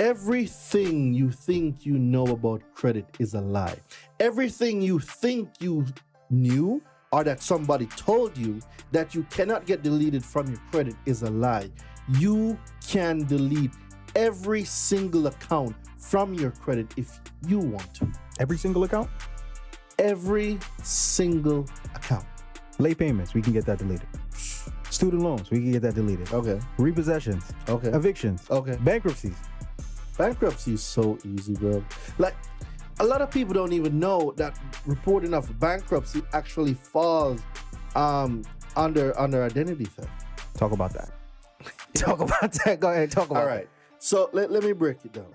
Everything you think you know about credit is a lie. Everything you think you knew or that somebody told you that you cannot get deleted from your credit is a lie. You can delete every single account from your credit if you want to. Every single account? Every single account. Late payments, we can get that deleted. Student loans, we can get that deleted. Okay. Repossessions, Okay. evictions, Okay. bankruptcies. Bankruptcy is so easy, bro. Like a lot of people don't even know that reporting of bankruptcy actually falls um under under identity theft. Talk about that. talk about that. Go ahead, talk about All right. So let, let me break it down.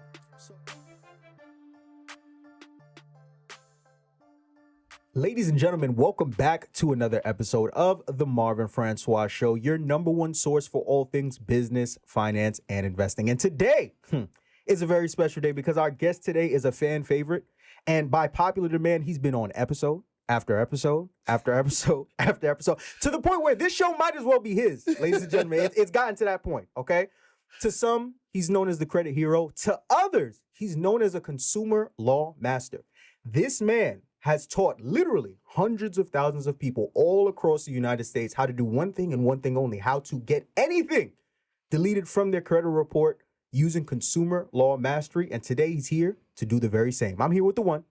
Ladies and gentlemen, welcome back to another episode of the Marvin Francois Show, your number one source for all things business, finance, and investing. And today hmm, is a very special day because our guest today is a fan favorite. And by popular demand, he's been on episode after episode after episode after episode to the point where this show might as well be his, ladies and gentlemen. It's, it's gotten to that point, okay? To some, he's known as the credit hero. To others, he's known as a consumer law master. This man has taught literally hundreds of thousands of people all across the United States how to do one thing and one thing only how to get anything deleted from their credit report using consumer law mastery. And today he's here to do the very same. I'm here with the one,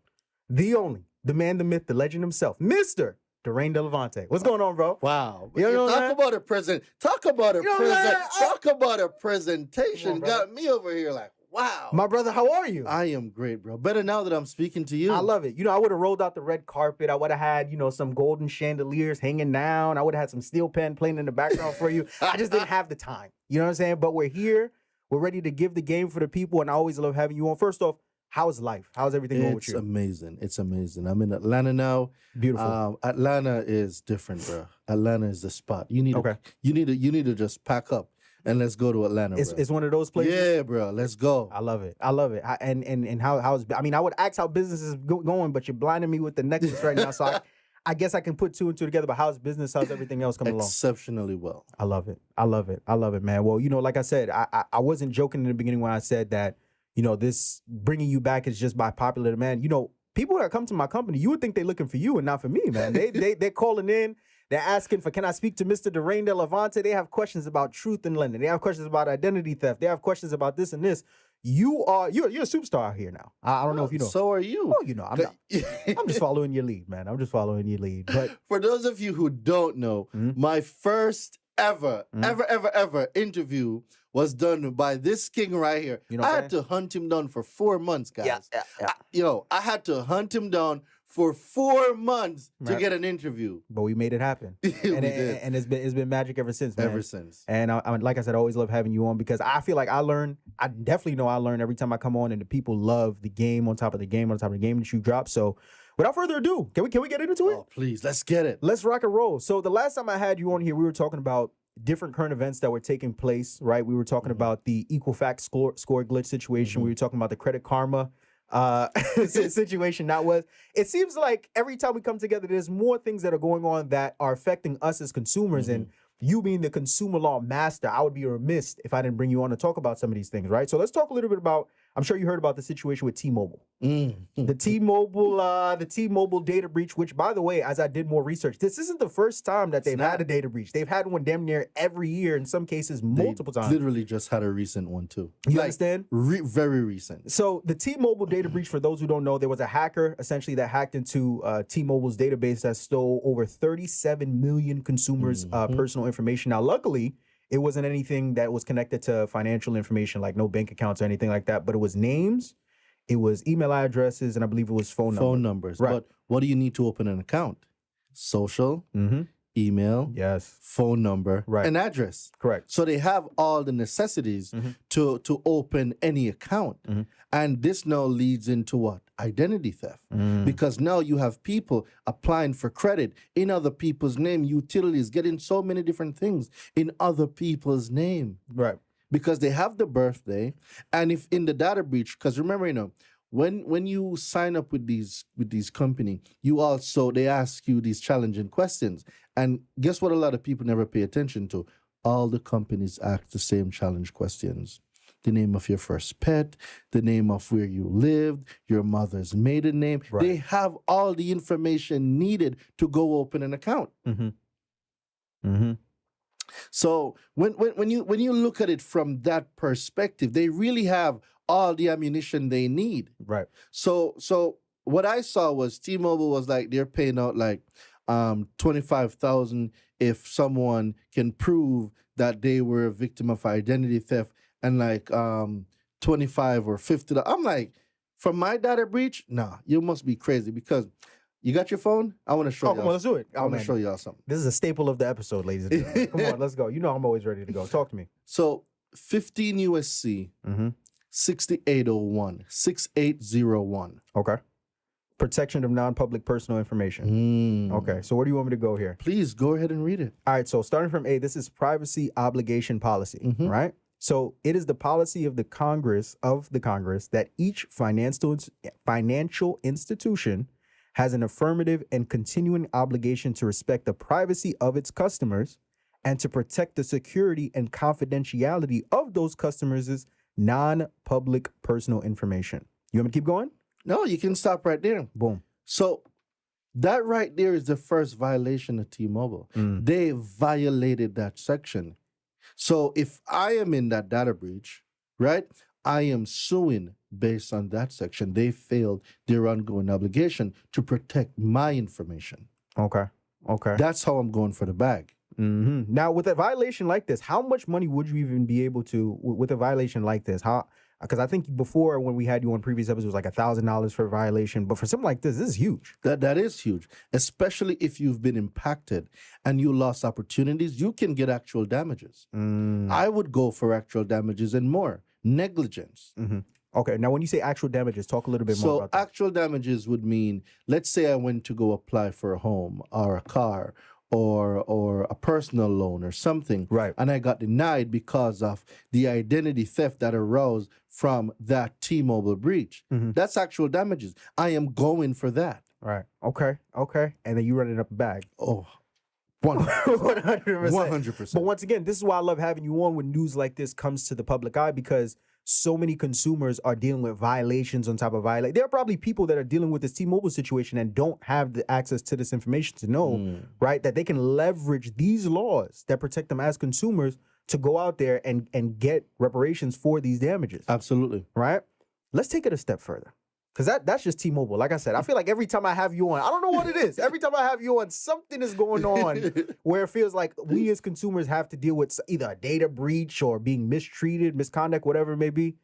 the only, the man, the myth, the legend himself, Mr. Darain Delevante. What's going on, bro? Wow. You know what talk about a present. Talk about a You know present. Talk about a presentation. On. Got me over here like, wow. My brother, how are you? I am great, bro. Better now that I'm speaking to you. I love it. You know, I would have rolled out the red carpet. I would have had, you know, some golden chandeliers hanging down. I would have had some steel pan playing in the background for you. I just didn't have the time. You know what I'm saying? But we're here. We're ready to give the game for the people, and I always love having you on. First off, how's life? How's everything going with It's amazing. It's amazing. I'm in Atlanta now. Beautiful. Um, Atlanta is different, bro. Atlanta is the spot. You need Okay. to, you need to you need to just pack up and let's go to Atlanta. it's, it's one of those places. Yeah, bro. Let's go. I love it. I love it. I, and and and how how's I mean, I would ask how business is go- going, but you're blinding me with the necklace right now. So I, I guess I can put two and two together. But how's business? How's everything else coming along? Exceptionally well. I love it. I love it. I love it, man. Well, you know, like I said, I, I I wasn't joking in the beginning when I said that, you know, this bringing you back is just by popular demand. You know, people that come to my company, you would think they're looking for you and not for me, man. They they they're calling in. They're asking for, can I speak to Mr. Darain De Levante? They have questions about truth in lending. They have questions about identity theft. They have questions about this and this. You are you're you're a superstar out here now. I, I don't know if you know. So are you. oh, you know, I'm not, I'm just following your lead, man. I'm just following your lead. But For those of you who don't know, Mhm. my first ever, Mhm. ever, ever, ever interview was done by this king right here. You know I had to hunt him down for four months, guys. yeah, yeah, yeah. I- yo, I had to hunt him down for four months to get an interview. but we made it happen. and, did. and, it's been it's been magic ever since, man. ever since. And I, I, like I said, I always love having you on because I feel like I learn. I definitely know I learn every time I come on, and the people love the game on top of the game on top of the game that you drop. So, without further ado, can we can we get into it? Oh, please, let's get it. Let's rock and roll. So the last time I had you on here, we were talking about different current events that were taking place. Right? We were talking Mhm. about the Equifax score score glitch situation. We were talking about the Credit Karma uh situation that was it seems like every time we come together there's more things that are going on that are affecting us as consumers and you being the consumer law master i would be remiss if i didn't bring you on to talk about some of these things right? So let's talk a little bit about i'm sure you heard about the situation with t-mobile Mm. the t-mobile uh the t-mobile data breach which by the way as i did more research this isn't the first time that they've had a data breach they've had one damn near every year in some cases They multiple times Literally just had a recent one too. you like understand re- very recent. so the T-Mobile data breach, for those who don't know, there was a hacker essentially that hacked into uh, T-Mobile's database that stole over 37 million consumers' uh, Mhm. personal information. Now, luckily, it wasn't anything that was connected to financial information, like no bank accounts or anything like that. But it was names, it was email addresses, and I believe it was phone, Phone numbers. numbers. Right. But what do you need to open an account? Social, Mm-hmm. Email, Yes, phone number, Right. and address. correct. So they have all the necessities Mhm. to to open any account. Mhm. And this now leads into what? Identity theft. Mm. Because now you have people applying for credit in other people's name, utilities, getting so many different things in other people's name Right. because they have the birthday. And if in the data breach, because remember, you know, when when you sign up with these with these company, you also they ask you these challenging questions. And guess what? A lot of people never pay attention to. All the companies ask the same challenge questions. the name of your first pet, the name of where you lived, your mother's maiden name. Right. They have all the information needed to go open an account. Mm-hmm. Mm-hmm. So when, when when you when you look at it from that perspective, they really have all the ammunition they need. Right. So so what I saw was T-Mobile was like they're paying out like um 25,000 if someone can prove that they were a victim of identity theft and like um 25 or 50 I'm like from my data breach, nah, you must be crazy because you got your phone? I want to show Oh, you. come on, let's do it. I Oh, want to show y'all something. This is a staple of the episode, ladies and gentlemen. Come on, let's go. You know I'm always ready to go. Talk to me. So 15 USC Mm-hmm. 6801 6801. Okay. Protection of non-public personal information. Mm. Okay. So where do you want me to go here? Please go ahead and read it. All right, so starting from A, this is privacy obligation policy, Mhm. right? So it is the policy of the Congress of the Congress that each financial financial institution has an affirmative and continuing obligation to respect the privacy of its customers and to protect the security and confidentiality of those customers' non-public personal information. You want me to keep going? No, you can stop right there. Boom. So that right there is the first violation of T-Mobile. Mm. They violated that section. So if I am in that data breach, right, I am suing based on that section. They failed their ongoing obligation to protect my information. Okay. Okay. That's how I'm going for the bag. Hmm Now, with a violation like this, how much money would you even be able to with a violation like this? How? Because I think before when we had you on previous episodes, it was like a thousand dollars for a violation, but for something like this, this is huge. That that is huge, especially if you've been impacted and you lost opportunities. You can get actual damages. Mm, I would go for actual damages and more negligence. mhm. Okay. Now, when you say actual damages, talk a little bit more So actual damages would mean, let's say I went to go apply for a home or a car or or a personal loan or something, right. and I got denied because of the identity theft that arose from that T-Mobile breach. Mhm. That's actual damages. I am going for that. Right. Okay. Okay. And then you run it up a bag. Oh, one One hundred percent. hundred But percent. But once again, this is why I love having you on when news like this comes to the public eye because so many consumers are dealing with violations on top of violate. There are probably people that are dealing with this T-Mobile situation and don't have the access to this information to know, Mm. right, that they can leverage these laws that protect them as consumers to go out there and and get reparations for these damages, Absolutely. right? Let's take it a step further. Cause that that's just T-Mobile. Like I said, I feel like every time I have you on, I don't know what it is. Every time I have you on, something is going on where it feels like we as consumers have to deal with either a data breach or being mistreated, misconduct, whatever it may be.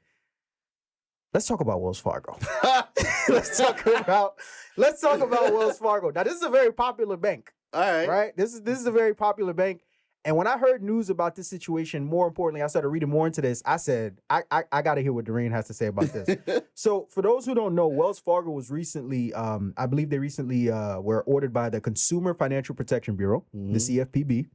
Let's talk about Wells Fargo. let's talk about let's talk about Wells Fargo. Now, this is a very popular bank, All right. right? This is this is a very popular bank. And when I heard news about this situation, more importantly, I started reading more into this. I said, I I, I got to hear what Doreen has to say about this. So, for those who don't know, Wells Fargo was recently, um, I believe they recently uh, were ordered by the Consumer Financial Protection Bureau, Mhm. the CFPB,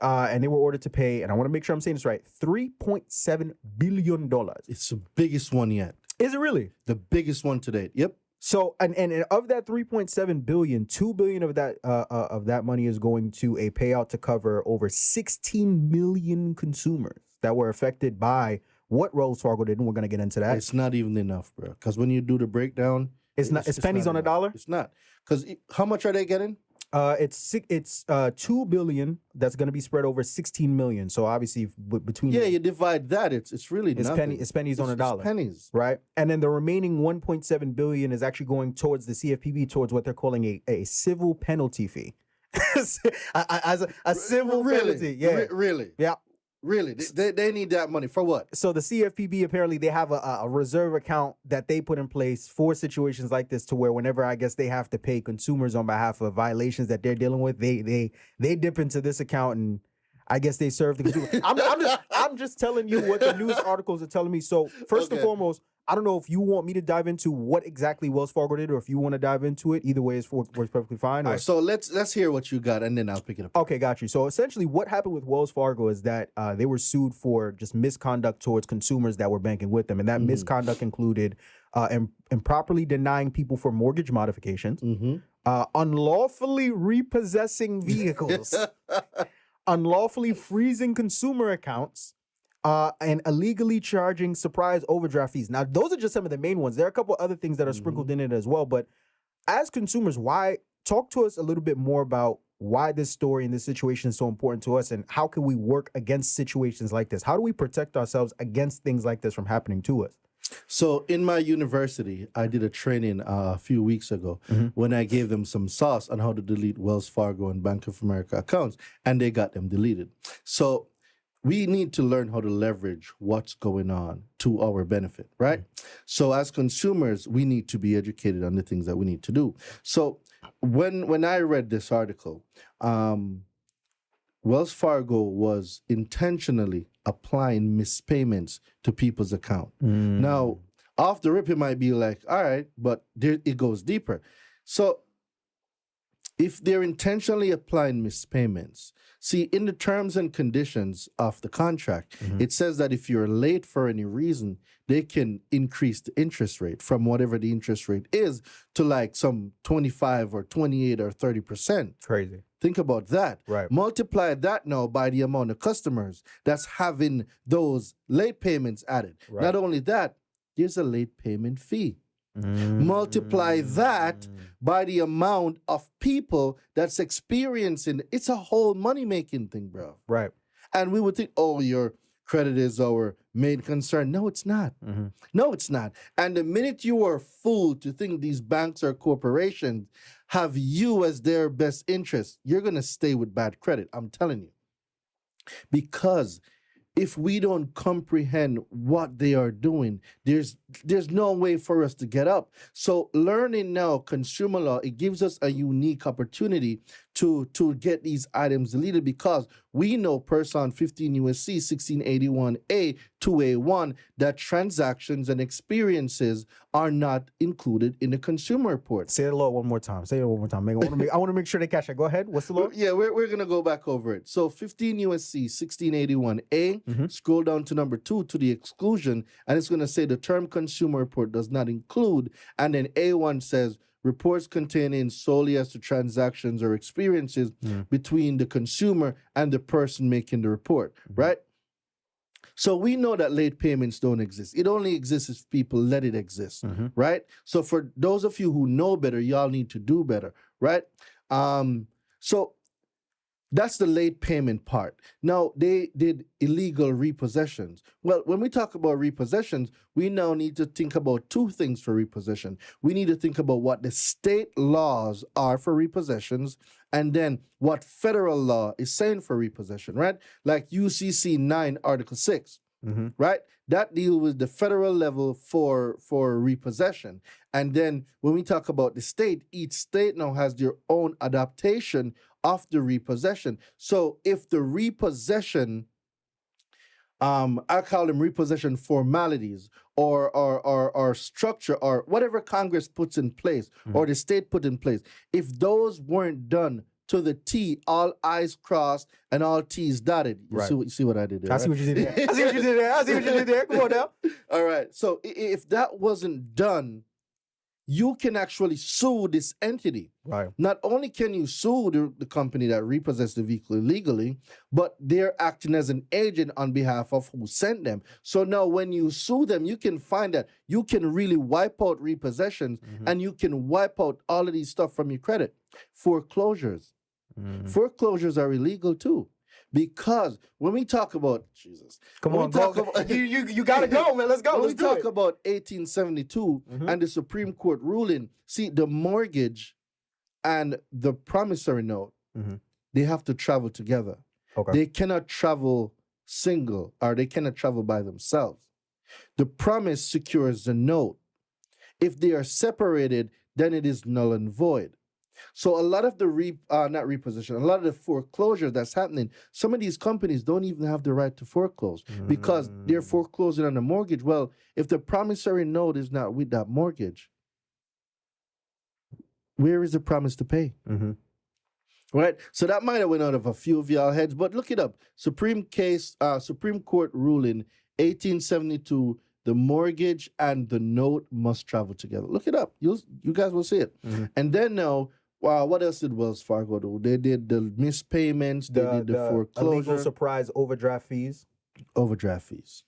uh, and they were ordered to pay, and I want to make sure I'm saying this right, $3.7 billion. It's the biggest one yet. Is it really? The biggest one to date. Yep. So, and, and and of that 3.7 billion, 2 billion of that uh, uh, of that money is going to a payout to cover over 16 million consumers that were affected by what Wells Fargo did, and we're going to get into that. It's not even enough, bro. Because when you do the breakdown, It's not. It's, pennies not on a dollar. It's not. Because how much are they getting? Uh, it's six, it's uh two billion that's going to be spread over sixteen million. So obviously, between Yeah, you divide that. It's it's really it's nothing. penny it's pennies on a It's- it's dollar, pennies. right? And then the remaining one point seven billion is actually going towards the CFPB towards what they're calling a, a civil penalty fee, as a, a civil really? penalty. Yeah. Re- really? Yeah. Really? They, they, need that money for what? so the CFPB apparently they have a, a reserve account that they put in place for situations like this, to where whenever I guess they have to pay consumers on behalf of violations that they're dealing with, they they they dip into this account and I guess they serve the consumer. I'm, I'm just I'm just telling you what the news articles are telling me. So first and foremost, I don't know if you want me to dive into what exactly Wells Fargo did, or if you want to dive into it. Either way is for, works perfectly fine. All or- right, so let's let's hear what you got, and then I'll pick it up. Okay, got you. So essentially, what happened with Wells Fargo is that uh, they were sued for just misconduct towards consumers that were banking with them, and that Mhm. misconduct included uh, im- improperly denying people for mortgage modifications, Mm-hmm. uh, unlawfully repossessing vehicles, unlawfully freezing consumer accounts, uh, and illegally charging surprise overdraft fees. Now, those are just some of the main ones. There are a couple other things that are sprinkled in it as well. But as consumers, why talk to us a little bit more about why this story and this situation is so important to us and how can we work against situations like this? How do we protect ourselves against things like this from happening to us? So in my university, I did a training uh, a few weeks ago Mhm. when I gave them some sauce on how to delete Wells Fargo and Bank of America accounts, and they got them deleted. So we need to learn how to leverage what's going on to our benefit, right? So as consumers, we need to be educated on the things that we need to do. So when when I read this article, um, Wells Fargo was intentionally applying mispayments to people's account. Now, off the rip, it might be like, all right, but there, it goes deeper. So, if they're intentionally applying mispayments, see, in the terms and conditions of the contract, Mhm. it says that if you're late for any reason, they can increase the interest rate from whatever the interest rate is to like some 25 or 28 or 30%. crazy. Think about that. Right. Multiply that now by the amount of customers that's having those late payments added. Right. Not only that, there's a late payment fee. Multiply that Mm. by the amount of people that's experiencing it's a whole money making thing, bro. Right. And we would think, oh, your credit is our main concern. No, it's not. Mhm. No, it's not. And the minute you are fooled to think these banks or corporations have you as their best interest, you're going to stay with bad credit. I'm telling you. Because if we don't comprehend what they are doing, there's there's no way for us to get up. So learning now consumer law, it gives us a unique opportunity to to get these items deleted because we know person 15 USC 1681A 2A1 that transactions and experiences are not included in the consumer report. Say the law one more time. Say it one more time. I want to make, want to make sure they catch it. Go ahead. What's the law? Yeah, we're, we're going to go back over it. So 15 USC 1681A, Mhm. scroll down to number two to the exclusion, and it's going to say the term consumer report does not include. And then A1 says reports containing solely as to transactions or experiences Mm. between the consumer and the person making the report, Mhm. right? So we know that late payments don't exist. It only exists if people let it exist Mhm. right? So for those of you who know better, y'all need to do better, right? Um, so that's the late payment part. Now they did illegal repossessions. Well, when we talk about repossessions, we now need to think about two things for repossession. We need to think about what the state laws are for repossessions and then what federal law is saying for repossession, right? Like UCC 9 article 6 Mhm. right? That deal with the federal level for for repossession. And then when we talk about the state, each state now has their own adaptation of the repossession. So if the repossession um I call them repossession formalities or or or, or structure or whatever Congress puts in place or the state put in place, if those weren't done to the T, all I's crossed and all T's dotted. You, Right. see, what, you see what I did there? I see right? what you did there. I see what you did there. I see what you did there. Come on now. All right. So if that wasn't done, you can actually sue this entity. Right. Not only can you sue the, the company that repossessed the vehicle illegally, but they're acting as an agent on behalf of who sent them. So now when you sue them, you can find that you can really wipe out repossessions Mhm. and you can wipe out all of these stuff from your credit. Foreclosures. Mhm. Foreclosures are illegal too. Because when we talk about Jesus, Come when we on, go. talk about- you, you, you gotta go, man. Let's go. when Let's we do talk it. about 1872 Mhm. and the Supreme Court ruling, see the mortgage and the promissory note, Mhm. they have to travel together. Okay. They cannot travel single or they cannot travel by themselves. The promise secures the note. If they are separated, then it is null and void. So a lot of the re uh, not reposition, a lot of the foreclosure that's happening, some of these companies don't even have the right to foreclose because they're Mm. foreclosing on a mortgage. Well, if the promissory note is not with that mortgage, where is the promise to pay? Mhm. Right? So that might have went out of a few of y'all heads, but look it up. Supreme case, uh, Supreme Court ruling, 1872. The mortgage and the note must travel together. Look it up. You you guys will see it. Mhm. And then now, wow, what else did Wells Fargo do? They did the mispayments. They The, did the, the illegal foreclosure. surprise overdraft fees. overdraft fees.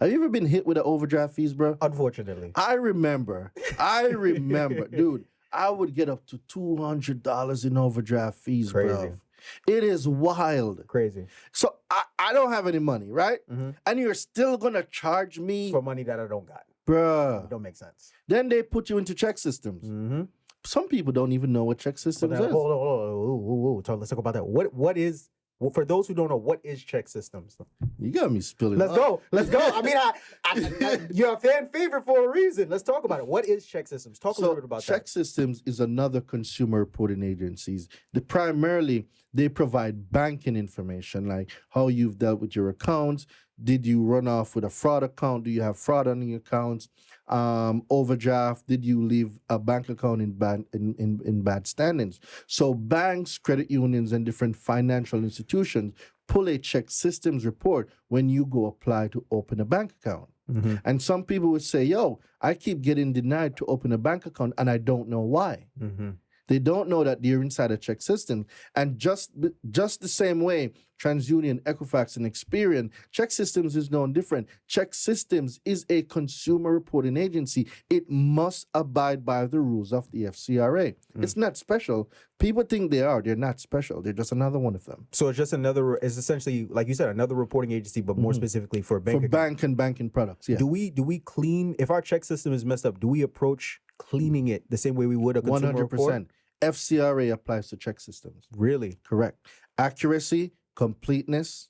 Have you ever been hit with an overdraft fees, bro? Unfortunately. I remember. I remember, dude. I would get up to two hundred dollars in overdraft fees, Crazy. bro. It is wild. Crazy. So I, I don't have any money, right? Mhm. And you're still gonna charge me, For money that I don't got. bruh. It don't make sense. Then they put you into ChexSystems. Mm-hmm. Some people don't even know what check systems hold on, is. hold on, hold on. Ooh, ooh, ooh. Talk, let's talk about that. What what is well, for those who don't know, what is ChexSystems? You got me spilling. Let's out. go. Let's go. I mean, I, I, I, you're a fan favorite for a reason. Let's talk about it. What is ChexSystems? Talk a little bit about check systems is another consumer reporting agencies the primarily they provide banking information like how you've dealt with your accounts did you run off with a fraud account do you have fraud on your accounts um, overdraft did you leave a bank account in bad in, in, in bad standings so banks credit unions and different financial institutions pull a ChexSystems report when you go apply to open a bank account that. Mhm, and some people would say, yo, I keep getting denied to open a bank account and I don't know why. mhm. They don't know that they're inside a check system. And just the- just the same way, TransUnion, Equifax, and Experian, ChexSystems is known different. ChexSystems is a consumer reporting agency. It must abide by the rules of the FCRA. Mm. It's not special. People think they are. They're not special. They're just another one of them. So it's just another. It's essentially like you said, another reporting agency, but more Mhm. specifically for bank. For account. bank and banking products. Yeah. Do we do we clean if our check system is messed up? Do we approach cleaning it the same way we would a One consumer hundred report? FCRA applies to ChexSystems. Really? Correct. Accuracy, completeness.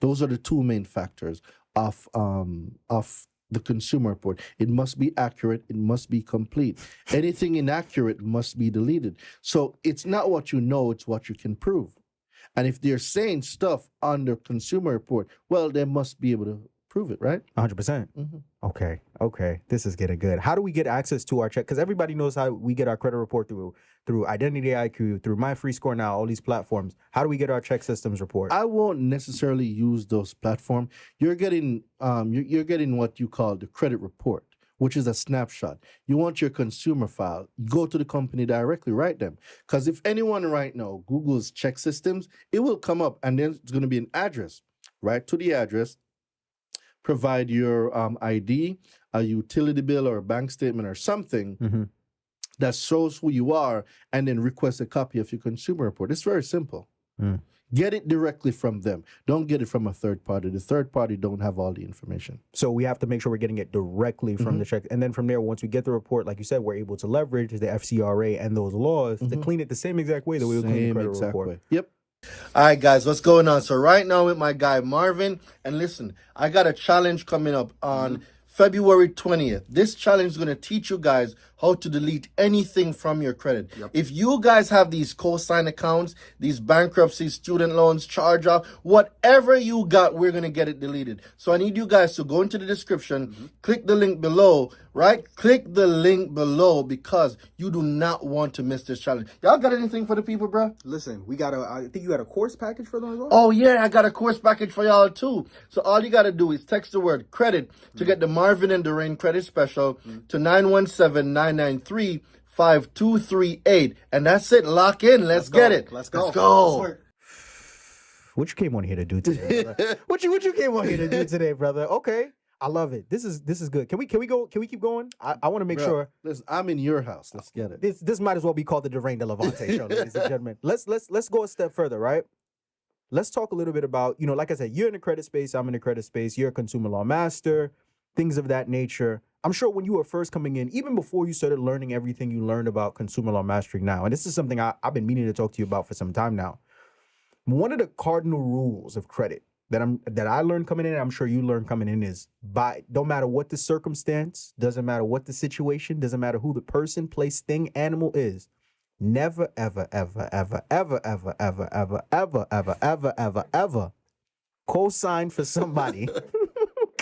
Those are the two main factors of um of the consumer report. It must be accurate, it must be complete. Anything inaccurate must be deleted. So it's not what you know, it's what you can prove. And if they're saying stuff on the consumer report, well, they must be able to prove it, right? 100. percent Mhm. Okay. Okay. This is getting good. How do we get access to our check? Because everybody knows how we get our credit report through through Identity IQ, through My Free Score now, all these platforms. How do we get our ChexSystems report? I won't necessarily use those platforms. You're getting um you're, you're getting what you call the credit report, which is a snapshot. You want your consumer file, go to the company directly, write them. Because if anyone right now Google's ChexSystems, it will come up and then it's going to be an address. Right to the address, provide your um, ID, a utility bill or a bank statement or something Mhm. that shows who you are, and then request a copy of your consumer report. It's very simple. Mm. Get it directly from them. Don't get it from a third party. The third party don't have all the information. So we have to make sure we're getting it directly from Mm-hmm. the check, and then from there, once we get the report, like you said, we're able to leverage the FCRA and those laws to Mhm. clean it the same exact way that we would clean the credit exact report. way. Yep. All right, guys, what's going on? So right now with my guy Marvin, and listen, I got a challenge coming up on mm-hmm. February 20th. This challenge is going to teach you guys how to delete anything from your credit. If you guys have these co-sign accounts, these bankruptcies, student loans, charge off, whatever you got, we're going to get it deleted. So I need you guys to go into the description, mm-hmm. click the link below, right? Click the link below because you do not want to miss this challenge. Y'all got anything for the people, bro? Listen, we got a. I think you got a course package for them as well. Oh yeah, I got a course package for y'all too. So all you gotta do is text the word credit to mm-hmm. get the Marvin and Doreen credit special mm-hmm. to 917-993-5238. And that's it. Lock in. Let's, get it. Let's go. Let's go. What you came on here to do today? brother? what you what you came on here to do today, brother? Okay, I love it. This is this is good. Can we can we go? Can we keep going? I, I want to make Bruh, sure Listen, I'm in your house. Let's get it. this this might as well be called the Derain De Levante show, ladies and gentlemen. Let's let's let's go a step further, right? Let's talk a little bit about you know, like I said, you're in the credit space. I'm in the credit space. You're a consumer law master, things of that nature. I'm sure when you were first coming in, even before you started learning everything you learned about consumer law mastering now, and this is something I, I've been meaning to talk to you about for some time now. One of the cardinal rules of credit that I'm that I learned coming in, and I'm sure you learned coming in, is by don't matter what the circumstance, doesn't matter what the situation, doesn't matter who the person, place, thing, animal is. Never, ever, ever, ever, ever, ever, ever, ever, ever, ever, ever, ever, ever co-sign for somebody.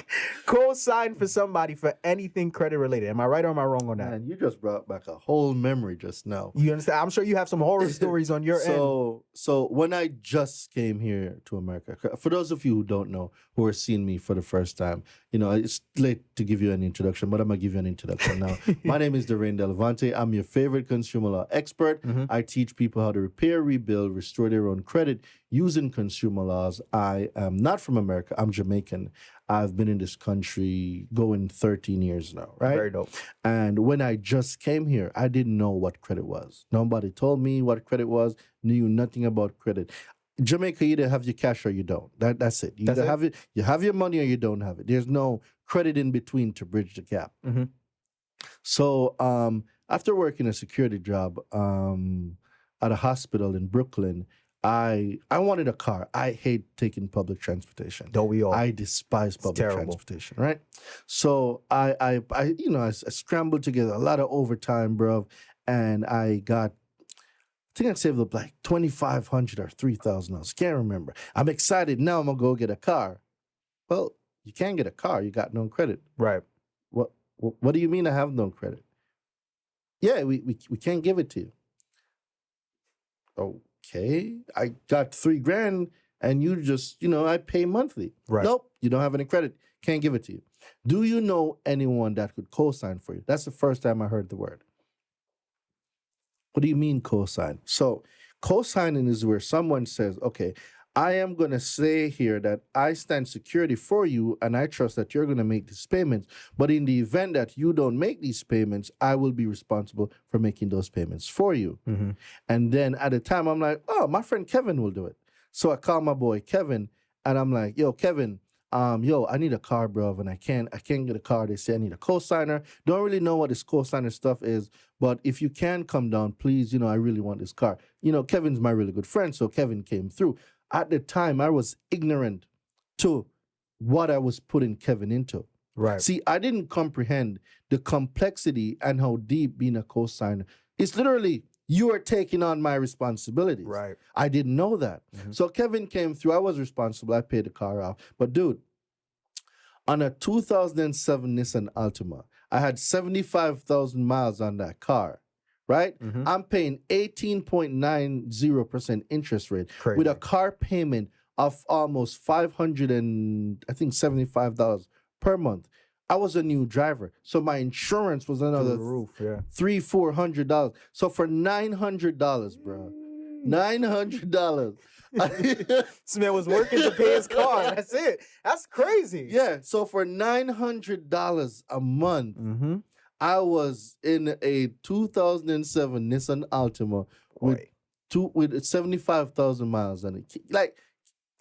co-sign for somebody for anything credit related. Am I right or am I wrong on that? Man, you just brought back a whole memory just now. You understand? I'm sure you have some horror stories on your end. so so when I just came here to America, for those of you who don't know, who are seeing me for the first time, you know it's late to give you an introduction, but I'm gonna give you an introduction now. My name is Doreen Delvante. I'm your favorite consumer law expert. Mhm. I teach people how to repair, rebuild, restore their own credit using consumer laws, I am not from America. I'm Jamaican. I've been in this country going 13 years now, right? Very dope. And when I just came here, I didn't know what credit was. Nobody told me what credit was, knew nothing about credit. Jamaica, you either have your cash or you don't. That, that's it. You That's either it? have it, you have your money or you don't have it. There's no credit in between to bridge the gap. Mhm. So um, after working a security job um, at a hospital in Brooklyn, I I wanted a car. I hate taking public transportation. Don't we all? I despise public transportation, right? So I, I, I you know, I, I scrambled together a lot of overtime, bro, and I got, I think I saved up like twenty five hundred or three thousand dollars. Can't remember. I'm excited now. I'm gonna go get a car. Well, you can't get a car. You got no credit. right. What, what, what do you mean I have no credit? Yeah, we, we, we can't give it to you. Oh. Okay, I got three grand and you just, you know, I pay monthly. Right. Nope, you don't have any credit. Can't give it to you. Do you know anyone that could co-sign for you? That's the first time I heard the word. What do you mean co-sign? So co-signing is where someone says, okay, I am going to say here that I stand security for you and I trust that you're going to make these payments. But in the event that you don't make these payments, I will be responsible for making those payments for you. Mm-hmm. And then at the time, I'm like, oh, my friend Kevin will do it. So I call my boy Kevin, and I'm like, yo, Kevin, um, yo, I need a car, bro, and I can't, I can't get a car. They say I need a co-signer. Don't really know what this co-signer stuff is, but if you can come down, please, you know, I really want this car. You know, Kevin's my really good friend, so Kevin came through. At the time, I was ignorant to what I was putting Kevin into. Right. See, I didn't comprehend the complexity and how deep being a co-signer. It's literally you are taking on my responsibilities. Right. I didn't know that. Mhm. So Kevin came through. I was responsible. I paid the car off. But dude, on a 2007 Nissan Altima, I had 75,000 miles on that car, right? Mhm. I'm paying 18.90% interest rate Crazy. with a car payment of almost 500 and I think $75 per month. I was a new driver. So my insurance was another the roof. Yeah. three, four hundred dollars. So for nine hundred dollars, bro. Nine hundred dollars. This man was working to pay his car. That's it. That's crazy. yeah. So for nine hundred dollars a month, Mm-hmm. I was in a 2007 Nissan Altima with Boy, two with 75,000 miles on it. Like,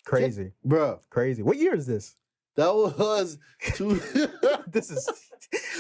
crazy. bro, Crazy. What year is this? that was two. This is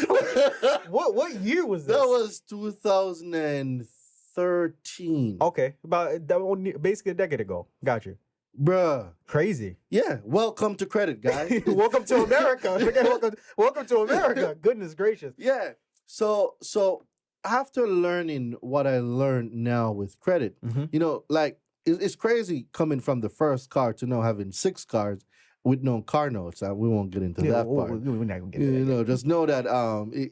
what what year was this? that was 2013, okay, about eh, that one, basically a decade ago. Got you. bruh. Crazy. Yeah, welcome to credit, guys. welcome to America. Welcome, welcome to America. Goodness gracious. Yeah. So so after learning what I learned now with credit, Mhm. you know, like it- it's crazy coming from the first car to now having six cars with no car notes. Uh, we won't get into Yeah, that we- part. we- we're not gonna get you that. know, just know that um, it,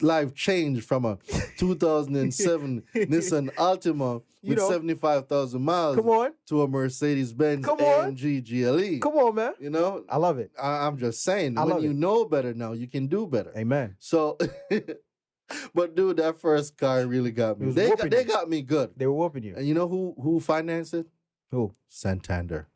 life changed from a 2007 Nissan Altima You with know. 75,000 miles Come on, to a Mercedes Benz Come on. AMG GLE. come on, man. You know, I love it. I, I'm just saying, I when you it. know better now, you can do better. Amen. So, but dude, that first car really got me. They got, they got me good. They were whooping you. And you know who who financed it? Who? Santander.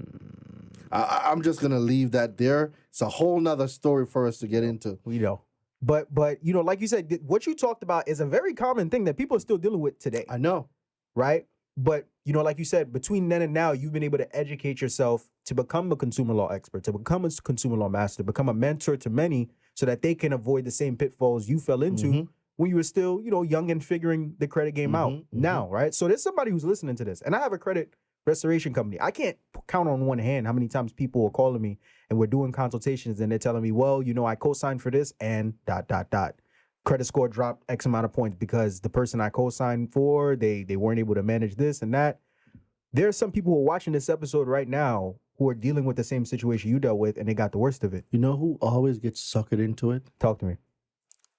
Mm, I- I'm just gonna leave that there. It's a whole nother story for us to get into. We know. But but you know, like you said, what you talked about is a very common thing that people are still dealing with today. I know. right? But you know, like you said, between then and now, you've been able to educate yourself to become a consumer law expert, to become a consumer law master, to become a mentor to many, so that they can avoid the same pitfalls you fell into Mhm. when you were still, you know, young and figuring the credit game out. Mhm, mhm. Now, right? So there's somebody who's listening to this, and I have a credit restoration company. I can't count on one hand how many times people are calling me and we're doing consultations, and they're telling me, well, you know, I co-signed for this and dot dot dot credit score dropped X amount of points because the person I co-signed for, they they weren't able to manage this and that. There are some people who are watching this episode right now who are dealing with the same situation you dealt with and they got the worst of it. You know who always gets suckered into it? Talk to me.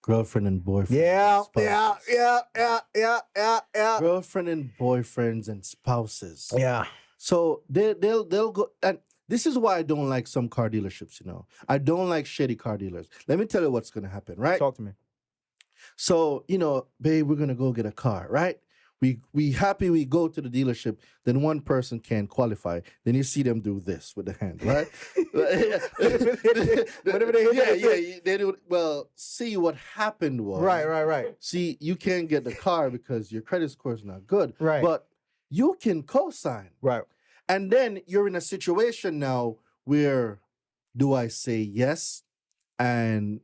Girlfriend and boyfriend. Yeah, and yeah, yeah, yeah, yeah, yeah, yeah. Girlfriend and boyfriends and spouses. Yeah. So they they'll they'll go and this is why I don't like some car dealerships, you know. I don't like shady car dealers. Let me tell you what's gonna happen, right? Talk to me. So, you know, babe, we're gonna go get a car, right? We we happy we go to the dealership, then one person can't qualify. Then you see them do this with the hand, right? Whatever they yeah, yeah. They do. Well, see what happened was Right, right, right. See, you can't get the car because your credit score is not good. Right. But you can co-sign. Right. And then you're in a situation now where do I say yes and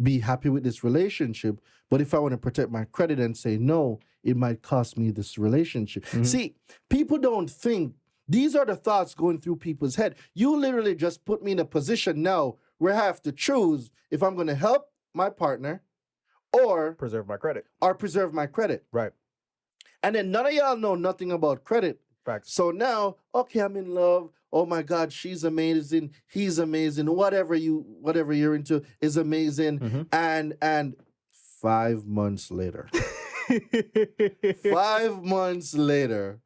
be happy with this relationship? But if I want to protect my credit and say no, it might cost me this relationship. Mhm. See, people don't think these are the thoughts going through people's head. You literally just put me in a position now where I have to choose if I'm going to help my partner or Preserve my credit. or preserve my credit. Right. And then none of y'all know nothing about credit. Facts. So now, okay, I'm in love. Oh my God, she's amazing. He's amazing. Whatever you, whatever you're into is amazing. Mhm. And and five months later, five months later,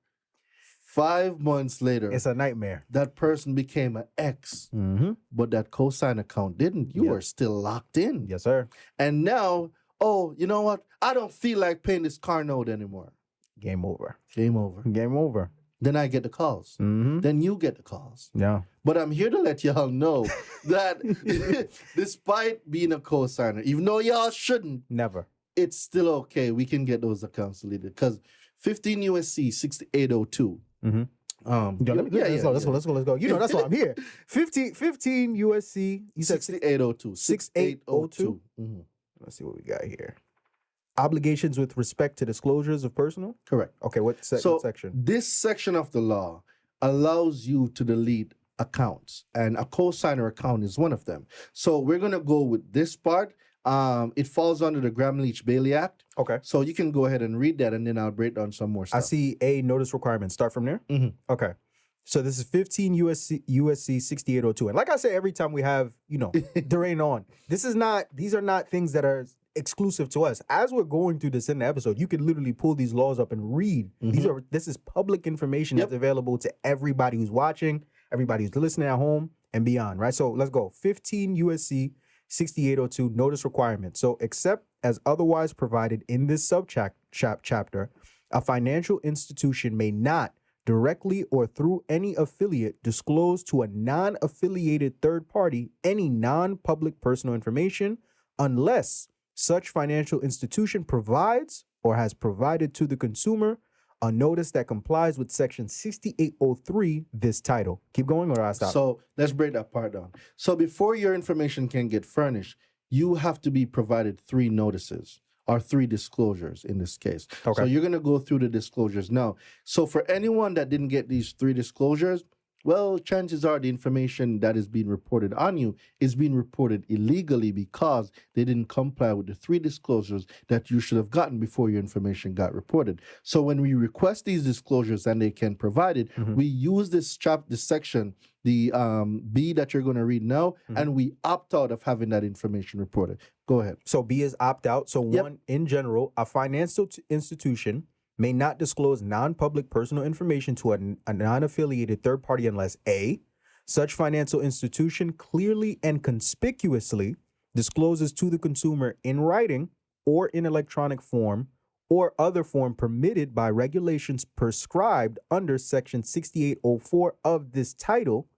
five months later, it's a nightmare. that person became an ex, Mm-hmm. but that cosign account didn't. You Yeah. were still locked in. Yes, sir. And now, oh, you know what? I don't feel like paying this car note anymore. Game over. Game over. Game over. Then I get the calls. Mm-hmm. Then you get the calls. Yeah. But I'm here to let y'all know that despite being a co-signer, even though y'all shouldn't, Never. It's still okay. We can get those accounts deleted because 15 USC 6802. Mhm. Um, Yo, let me, yeah, let's yeah, go. Let's yeah. go. Let's go. Let's go. You know that's why I'm here. 15, 15 USC. You said 6802. 6802. Mhm. Let's see what we got here. Obligations with respect to disclosures of personal. Correct. Okay, what, se- So what section? this section of the law allows you to delete accounts, and a co-signer account is one of them. So we're gonna go with this part. Um, it falls under the Gramm Leach Bliley Act, Okay. so you can go ahead and read that, and then I'll break down some more stuff. I see a notice requirement. Start from there. Mhm. Okay. So this is 15 USC USC 6802. And like I say every time we have, you know, Durain on, this is not these are not things that are exclusive to us. As we're going through this in the episode, you can literally pull these laws up and read. These are this is public information Yep. that's available to everybody who's watching, everybody who's listening at home and beyond, right? So let's go. 15 USC 6802 notice requirement. So except as otherwise provided in this subchapter chap- a financial institution may not directly or through any affiliate disclose to a non-affiliated third party any non-public personal information unless such financial institution provides or has provided to the consumer a notice that complies with section 6803 this title. Keep going or I stop. So let's break that part down. So before your information can get furnished, you have to be provided three notices or three disclosures in this case. okay. So you're going to go through the disclosures now. So for anyone that didn't get these three disclosures, well, chances are the information that is being reported on you is being reported illegally because they didn't comply with the three disclosures that you should have gotten before your information got reported. So when we request these disclosures and they can provide it, Mhm. we use this chap this section, the um, B that you're going to read now, Mhm. and we opt out of having that information reported. Go ahead. So B is opt out. So Yep. one, in general, a financial t- institution may not disclose non-public personal information to a, a non-affiliated third party unless A, such financial institution clearly and conspicuously discloses to the consumer in writing or in electronic form or other form permitted by regulations prescribed under section 6804 of this title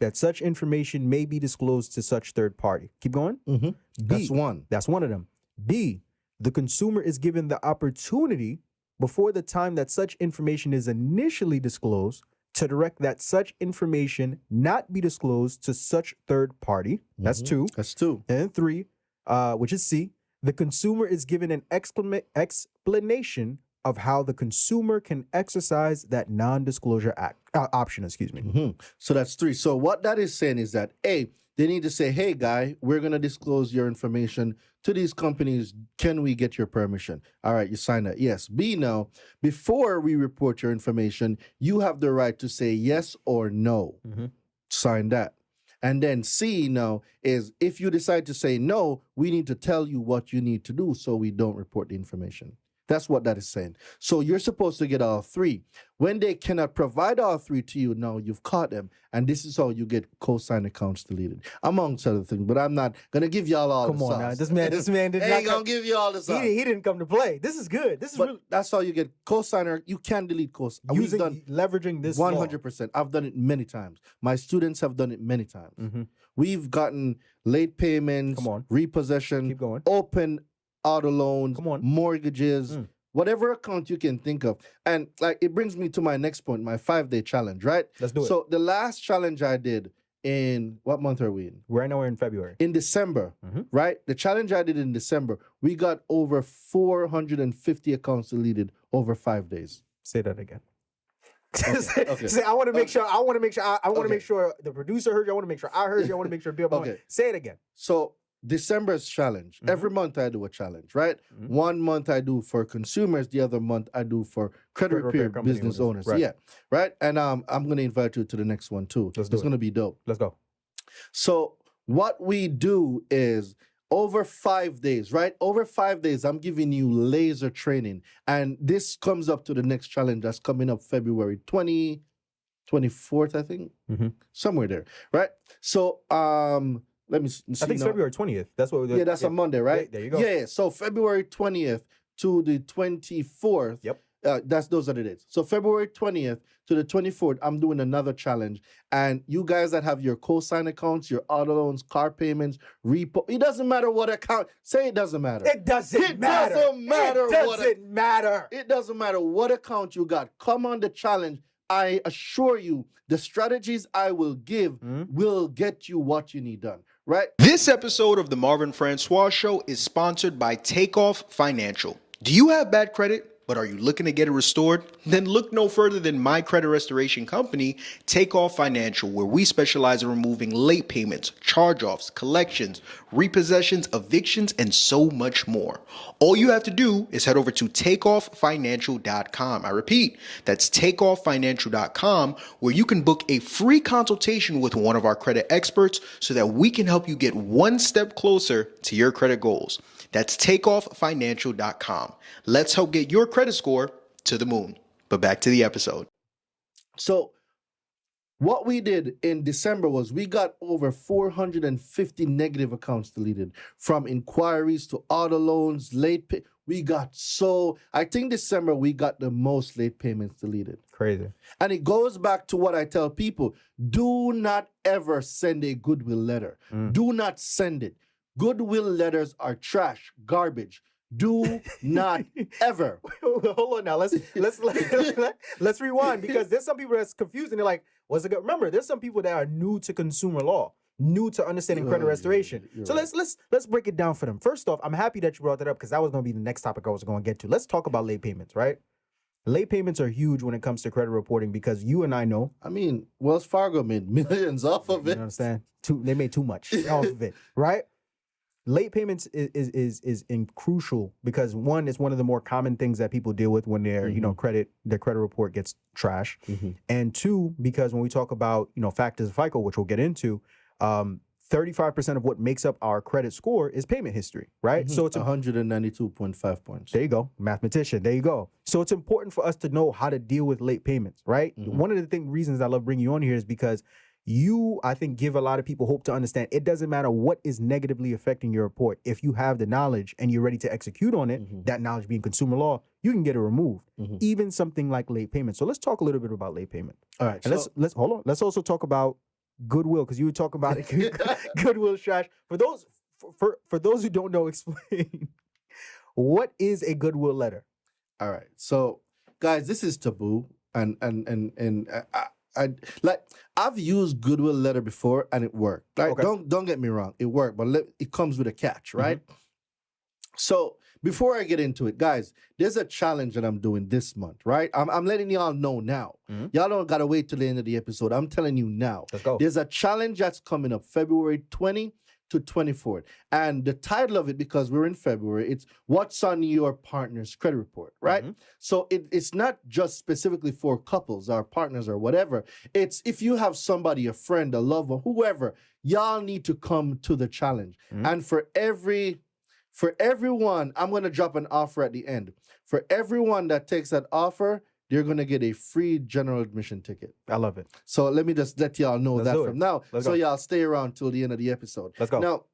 that such information may be disclosed to such third party. Keep going. Mm-hmm. B, That's one. that's one of them. B, the consumer is given the opportunity before the time that such information is initially disclosed to direct that such information not be disclosed to such third party. That's Mhm. two. That's two. And three, uh, which is C, the consumer is given an explanation of how the consumer can exercise that non-disclosure act uh, option. Excuse me. Mhm. So that's three. So what that is saying is that A, they need to say, hey, guy, we're going to disclose your information to these companies. Can we get your permission? All right, you sign that. Yes. B, now, before we report your information, you have the right to say yes or no. Mhm. Sign that. And then C now is if you decide to say no, we need to tell you what you need to do so we don't report the information. That's what that is saying. So you're supposed to get all three. When they cannot provide all three to you, now you've caught them. And this is how you get co-sign accounts deleted, amongst other things. But I'm not gonna give y'all all Come the on sauce. now. This man, this man did ain't gonna come, give you all the he, sauce. didn't- he didn't come to play. This is good. This is really that's how you get co-signer. You can delete co We've using done leveraging this one hundred percent. I've done it many times. My students have done it many times. Mhm. We've gotten late payments, Come on. repossession, Keep going. open auto loans, Come on. mortgages, Mm. whatever account you can think of. And like it brings me to my next point, my five day challenge, right? Let's do it. So the last challenge I did in what month are we in? right now we're in February. In December, Mhm. right? The challenge I did in December, we got over 450 accounts deleted over five days. Say that again. Okay, okay. Say, I want to make Okay. sure. I want to make sure. I, I want to make sure the producer heard you. I want to make sure I heard you. I want to make sure people. Okay. Say it again. So December's challenge. Mhm. Every month I do a challenge, right? Mhm. One month I do for consumers, the other month I do for credit, Credit repair repair business owners, right. Yeah, right. And um, I'm gonna invite you to the next one too. Let's it's it. gonna be dope. Let's go. So what we do is over five days, right? Over five days, I'm giving you laser training. And this comes up to the next challenge that's coming up February 20, 24th, I think. Mhm. Somewhere there, right? So um let me see. I think now. February twentieth. That's what. Yeah, that's a Monday, right? there you go. Yeah, so February 20th to the 24th. Yep. Uh, that's those are the dates. So February 20th to the 24th, I'm doing another challenge. And you guys that have your co-sign accounts, your auto loans, car payments, repo, it doesn't matter what account. Say it doesn't matter. It doesn't It matter. doesn't matter It doesn't matter. It doesn't matter what account you got. Come on the challenge. I assure you, the strategies I will give Mhm. will get you what you need done. Right? This episode of the Marvin Francois Show is sponsored by Takeoff Financial. Do you have bad credit? But are you looking to get it restored? Then look no further than my credit restoration company, Takeoff Financial, where we specialize in removing late payments, charge offs, collections, repossessions, evictions, and so much more. All you have to do is head over to takeofffinancial.com. I repeat, that's takeofffinancial.com, where you can book a free consultation with one of our credit experts so that we can help you get one step closer to your credit goals. That's takeofffinancial.com. Let's help get your credit score to the moon. But back to the episode. So what we did in December was we got over 450 negative accounts deleted from inquiries to auto loans, late pay. We got so I think December we got the most late payments deleted. Crazy. And it goes back to what I tell people, do not ever send a goodwill letter. Mm. Do not send it. Goodwill letters are trash, garbage. Do not ever. Hold on now. Let's let's let, let's rewind because there's some people that's confused and they're like, "What's it?" Go-? Remember, there's some people that are new to consumer law, new to understanding credit restoration. you're So right. let's let's let's break it down for them. First off, I'm happy that you brought that up because that was going to be the next topic I was going to get to. Let's talk about late payments, right? Late payments are huge when it comes to credit reporting because you and I know, I mean, Wells Fargo made millions off of it. you understand, too they made too much off of it, right? Late payments is is is, is in crucial because one, it's one of the more common things that people deal with when their you know credit their credit report gets trash, Mhm. and two, because when we talk about you know factors of FICO, which we'll get into, um, 35% of what makes up our credit score is payment history, right? So it's 192.5 points. there you go, mathematician. There you go. So it's important for us to know how to deal with late payments, right? Mhm. One of the thing reasons I love bringing you on here is because you, I think, give a lot of people hope to understand it doesn't matter what is negatively affecting your report. If you have the knowledge and you're ready to execute on it, Mhm. that knowledge being consumer law, you can get it removed. Mhm. Even something like late payment. So let's talk a little bit about late payment. All right. And let's let's hold on. Let's also talk about goodwill because you were talking about it. goodwill trash. For those for, for for those who don't know, explain what is a goodwill letter. All right. So, guys, this is taboo, and and and and I, I, like I've used Goodwill letter before, and it worked. Like, Okay. don't don't get me wrong, it worked, but let, it comes with a catch, Mm-hmm. right? So before I get into it, guys, there's a challenge that I'm doing this month, right? I'm I'm letting y'all know now. Mhm. Y'all don't gotta wait till the end of the episode. I'm telling you now. Let's go. There's a challenge that's coming up February 20 to 24th. And the title of it, because we're in February, it's What's on Your Partner's Credit Report, right? Mhm. So it, it's not just specifically for couples or partners or whatever. It's if you have somebody, a friend, a lover, whoever, y'all need to come to the challenge. Mhm. And for every For everyone, I'm going to drop an offer at the end. For everyone that takes that offer, you're going to get a free general admission ticket. I love it. So let me just let y'all know Let's that from now. Let's so go. y'all stay around till the end of the episode. Let's go. Now,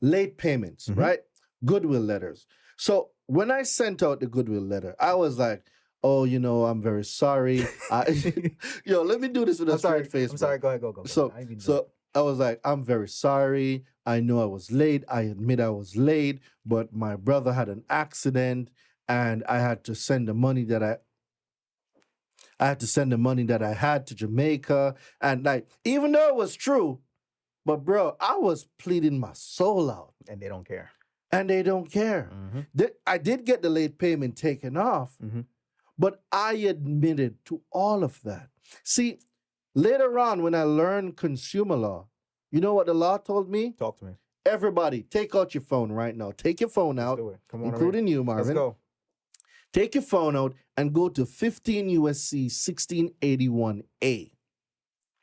late payments, Mhm. right? Goodwill letters. So when I sent out the goodwill letter, I was like, "Oh, you know, I'm very sorry. I, yo, let me do this with a I'm sorry. straight face. I'm bro. sorry. Go ahead. Go. Go. go. So, I didn't mean to- so I was like, I'm very sorry. I know I was late. I admit I was late, but my brother had an accident, and I had to send the money that I. I had to send the money that I had to Jamaica, and like, even though it was true, but bro, I was pleading my soul out, and they don't care. and they don't care. Mhm. Th- I did get the late payment taken off, Mhm. but I admitted to all of that. See, later on when I learned consumer law, you know what the law told me? Talk to me. Everybody, take out your phone right now. Take your phone out, do it. Come on. including you. Marvin. Let's go. Take your phone out and go to 15 USC 1681A.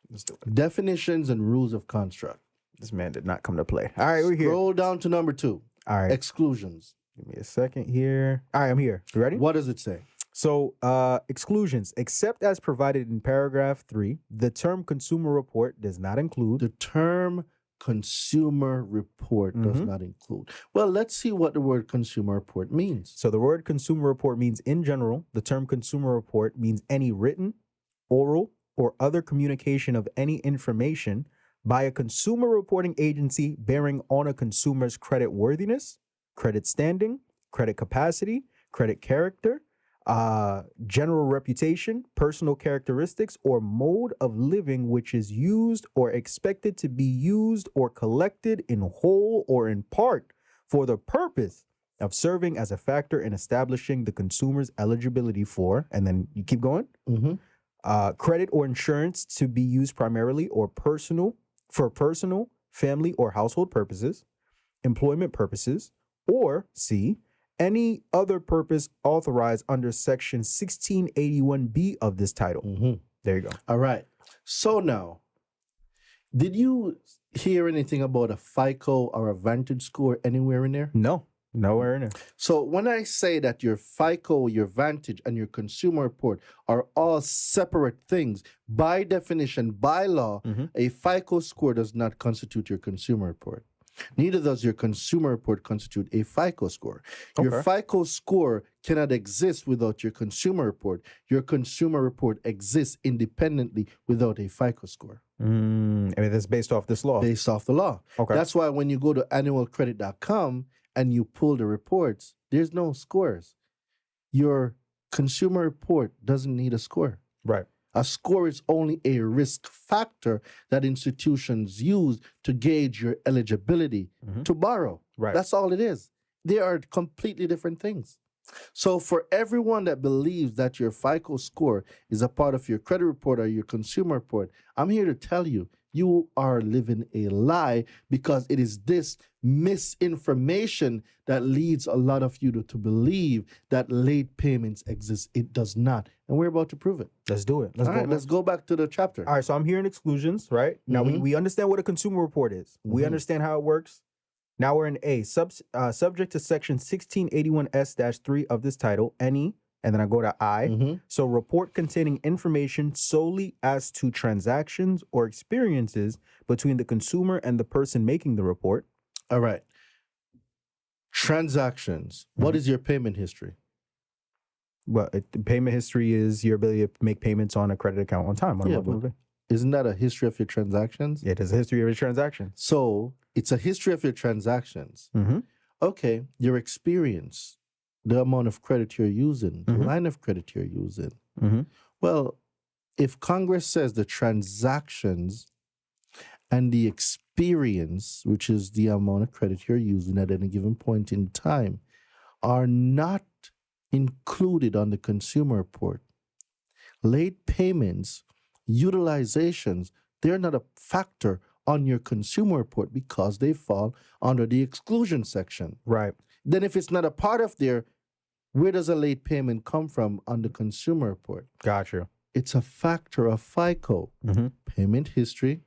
Let's do it. Definitions and rules of construct. This man did not come to play. All right, we're here. Scroll down to number two, All right. exclusions. Give me a second here. All right, I'm here. You ready? What does it say? So, uh, exclusions, except as provided in paragraph three, the term consumer report does not include. The term consumer report does Mhm. not include. Well, let's see what the word consumer report means. So, the word consumer report means in general. The term consumer report means any written, oral, or other communication of any information by a consumer reporting agency bearing on a consumer's credit worthiness, credit standing, credit capacity, credit character, uh, general reputation, personal characteristics, or mode of living which is used or expected to be used or collected in whole or in part for the purpose of serving as a factor in establishing the consumer's eligibility for, and then you keep going, Mhm. uh, credit or insurance to be used primarily or personal for personal, family, or household purposes, employment purposes, or C, any other purpose authorized under section 1681B of this title. Mhm. There you go. All right. So now, did you hear anything about a FICO or a Vantage score anywhere in there? No, nowhere in there. So when I say that your FICO, your Vantage, and your consumer report are all separate things, by definition, by law, Mhm. a FICO score does not constitute your consumer report. Neither does your consumer report constitute a FICO score. Your FICO score cannot exist without your consumer report. Your consumer report exists independently without a FICO score Mm, I mean, that's based off this law. based off the law. okay. That's why when you go to annualcredit.com and you pull the reports, there's no scores. Your consumer report doesn't need a score. right. A score is only a risk factor that institutions use to gauge your eligibility Mhm. to borrow. Right. That's all it is. They are completely different things. So, for everyone that believes that your FICO score is a part of your credit report or your consumer report, I'm here to tell you, you are living a lie because it is this misinformation that leads a lot of you to, to believe that late payments exist. It does not. And we're about to prove it. let's do it. Let's All go. right, let's go back to the chapter. All right, so I'm hearing exclusions, right? Now we, Mhm. we understand what a consumer report is. We Mhm. understand how it works. Now we're in A, sub, uh, subject to section 1681S-3 of this title, any, and then I go to I. Mhm. So report containing information solely as to transactions or experiences between the consumer and the person making the report. All right. Transactions. What is your payment history? Well, it, payment history is your ability to make payments on a credit account on time. On Yeah, but- Isn't that a history of your transactions? it is a history of your transactions. So it's a history of your transactions. Mm-hmm. Okay, your experience, the amount of credit you're using, the Mhm. line of credit you're using. Mm-hmm. Well, if Congress says the transactions and the experience, which is the amount of credit you're using at any given point in time, are not included on the consumer report, late payments, utilizations, they're not a factor on your consumer report because they fall under the exclusion section. Right. Then, if it's not a part of there, where does a late payment come from on the consumer report? Gotcha. It's a factor of FICO, Mm-hmm. payment history,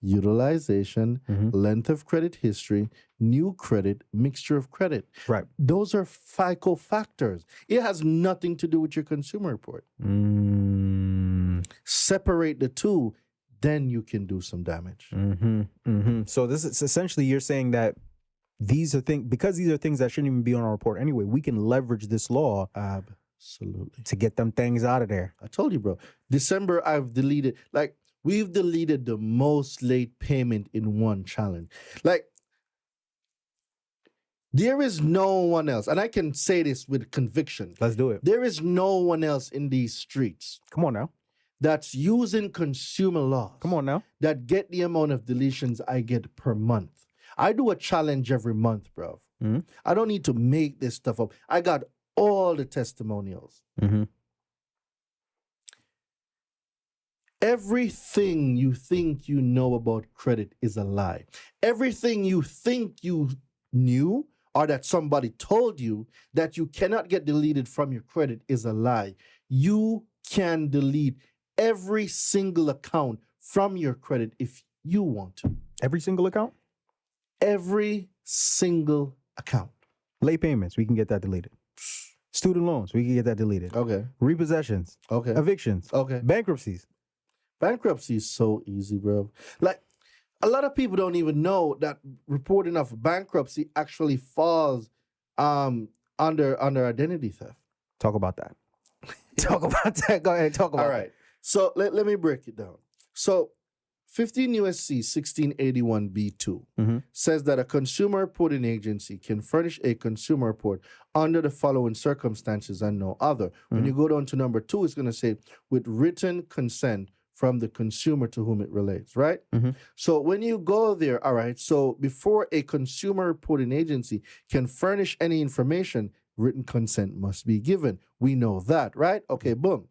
utilization, Mhm. length of credit history, new credit, mixture of credit. Right. Those are FICO factors. It has nothing to do with your consumer report. Mm, Separate the two, then you can do some damage. hmm hmm So this is essentially you're saying that these are things because these are things that shouldn't even be on our report anyway. We can leverage this law Absolutely. to get them things out of there. I told you, bro. December, I've deleted, like, we've deleted the most late payment in one challenge. Like, there is no one else, and I can say this with conviction. Let's do it. There is no one else in these streets Come on now. that's using consumer laws Come on now. that get the amount of deletions I get per month. I do a challenge every month, bro. Mhm. I don't need to make this stuff up. I got all the testimonials. Mm-hmm. Everything you think you know about credit is a lie. Everything you think you knew or that somebody told you that you cannot get deleted from your credit is a lie. You can delete every single account from your credit if you want to. Every single account, Every single account. late payments, we can get that deleted. Student loans, we can get that deleted. Okay. Repossessions, Okay. evictions, Okay. bankruptcies. Bankruptcy is so easy, bro. Like a lot of people don't even know that reporting of bankruptcy actually falls um under under identity theft. Talk about that. talk about that. Go ahead. Talk about All right. So let, let me break it down. So 15 USC 1681 B2 Mhm. says that a consumer reporting agency can furnish a consumer report under the following circumstances and no other. When Mhm. you go down to number two, it's going to say with written consent from the consumer to whom it relates, right? Mhm. So when you go there, all right, so before a consumer reporting agency can furnish any information, written consent must be given. We know that, right? Okay, boom.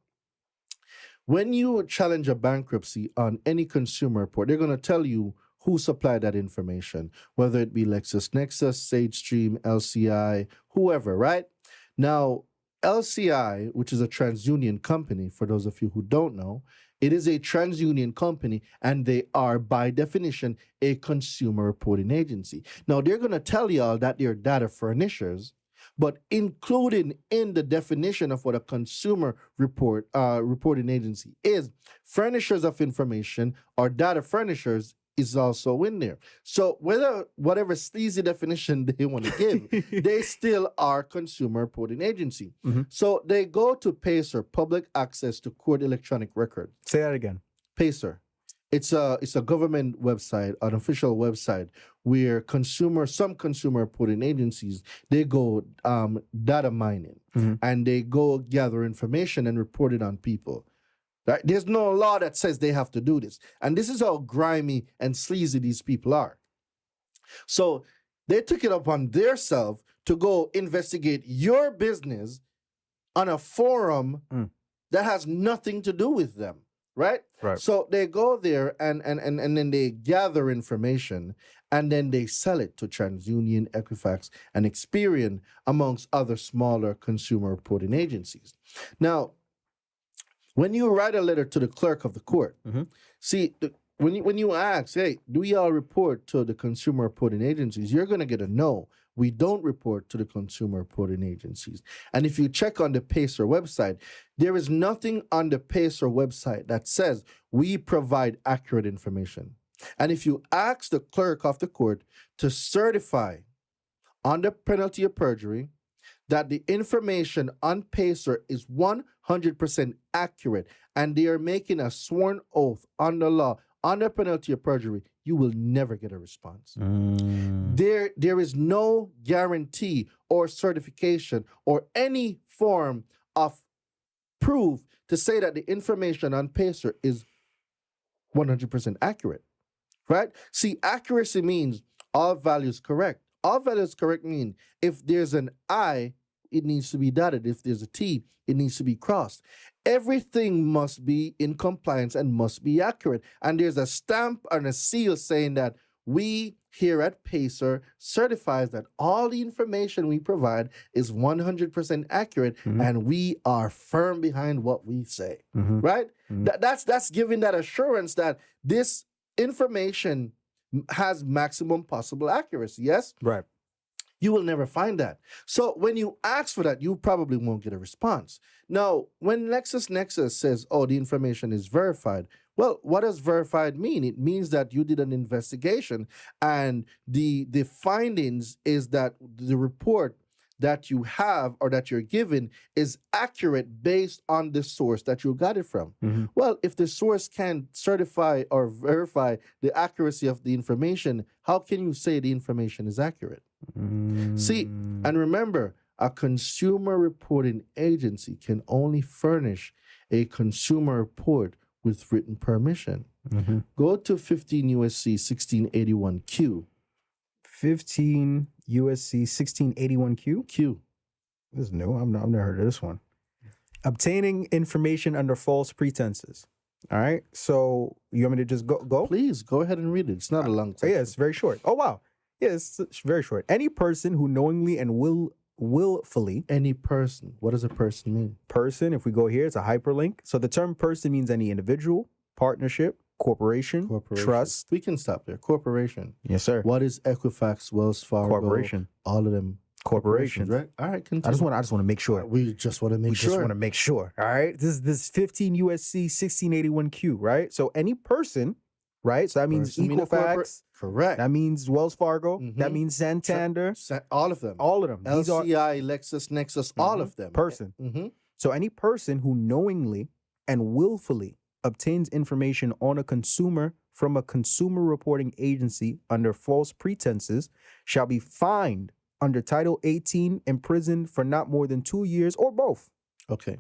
When you challenge a bankruptcy on any consumer report, they're going to tell you who supplied that information, whether it be LexisNexis, SageStream, LCI, whoever, right? Now, LCI, which is a TransUnion company, for those of you who don't know, it is a TransUnion company and they are, by definition, a consumer reporting agency. Now, they're going to tell y'all that they're data furnishers, but included in the definition of what a consumer report uh, reporting agency is, furnishers of information or data furnishers is also in there. So whether whatever sleazy definition they want to give, they still are consumer reporting agency. Mhm. So they go to Pacer, public access to court electronic record. Say that again. Pacer. It's a it's a government website, an official website where consumer some consumer reporting agencies they go um, data mining Mhm. and they go gather information and report it on people. Right? There's no law that says they have to do this, and this is how grimy and sleazy these people are. So they took it upon themselves to go investigate your business on a forum Mm. that has nothing to do with them, right? Right. So they go there and and and, and then they gather information and then they sell it to TransUnion, Equifax, and Experian, amongst other smaller consumer reporting agencies. Now, when you write a letter to the clerk of the court, Mhm. see the, when you when you ask, hey, do y'all report to the consumer reporting agencies? You're gonna get a no. We don't report to the consumer reporting agencies. And if you check on the Pacer website, there is nothing on the Pacer website that says we provide accurate information. And if you ask the clerk of the court to certify under penalty of perjury that the information on Pacer is 100% accurate and they are making a sworn oath under law under penalty of perjury, you will never get a response. Mm. There, there is no guarantee or certification or any form of proof to say that the information on Pacer is 100% accurate, right? See, accuracy means all values correct. All values correct mean if there's an I, it needs to be dotted. If there's a T, it needs to be crossed. Everything must be in compliance and must be accurate. And there's a stamp and a seal saying that we here at Pacer certifies that all the information we provide is 100% accurate Mhm. and we are firm behind what we say Mhm. right Mhm. That- that's that's giving that assurance that this information has maximum possible accuracy. Yes, Right. You will never find that. So when you ask for that, you probably won't get a response. Now, when LexisNexis says, "Oh, the information is verified," well, what does verified mean? It means that you did an investigation, and the the findings is that the report that you have or that you're given is accurate based on the source that you got it from. Mhm. Well, if the source can certify or verify the accuracy of the information, how can you say the information is accurate? See. And remember, a consumer reporting agency can only furnish a consumer report with written permission. Mhm. Go to 15 USC 1681Q. 15 USC 1681Q. Q. This is new. I've, never heard of this one. Obtaining information under false pretenses. All right. So you want me to just go? Go. Please go ahead and read it. It's not a long Oh, time. yeah, it's very short. Oh wow. Yeah, it's, it's very short. Any person who knowingly and will willfully Any person. What does a person mean? person, if we go here, it's a hyperlink. So the term person means any individual, partnership, corporation, Corporation. trust. We can stop there. Corporation. Yes, sir. What is Equifax, Wells Fargo? Corporation. All of them. Corporations. right? All right. Continue. I just want I just want to make sure. We just want to make we sure. just want to make sure. All right. This is this 15 USC 1681Q, right? So any person, right? So that means Equifax. Correct. That means Wells Fargo. That Mhm. means Santander. All of them. All of them. These are LCI, LexisNexis, all of them. person. hmm So any person who knowingly and willfully obtains information on a consumer from a consumer reporting agency under false pretenses shall be fined under Title 18, imprisoned for not more than two years or both. Okay.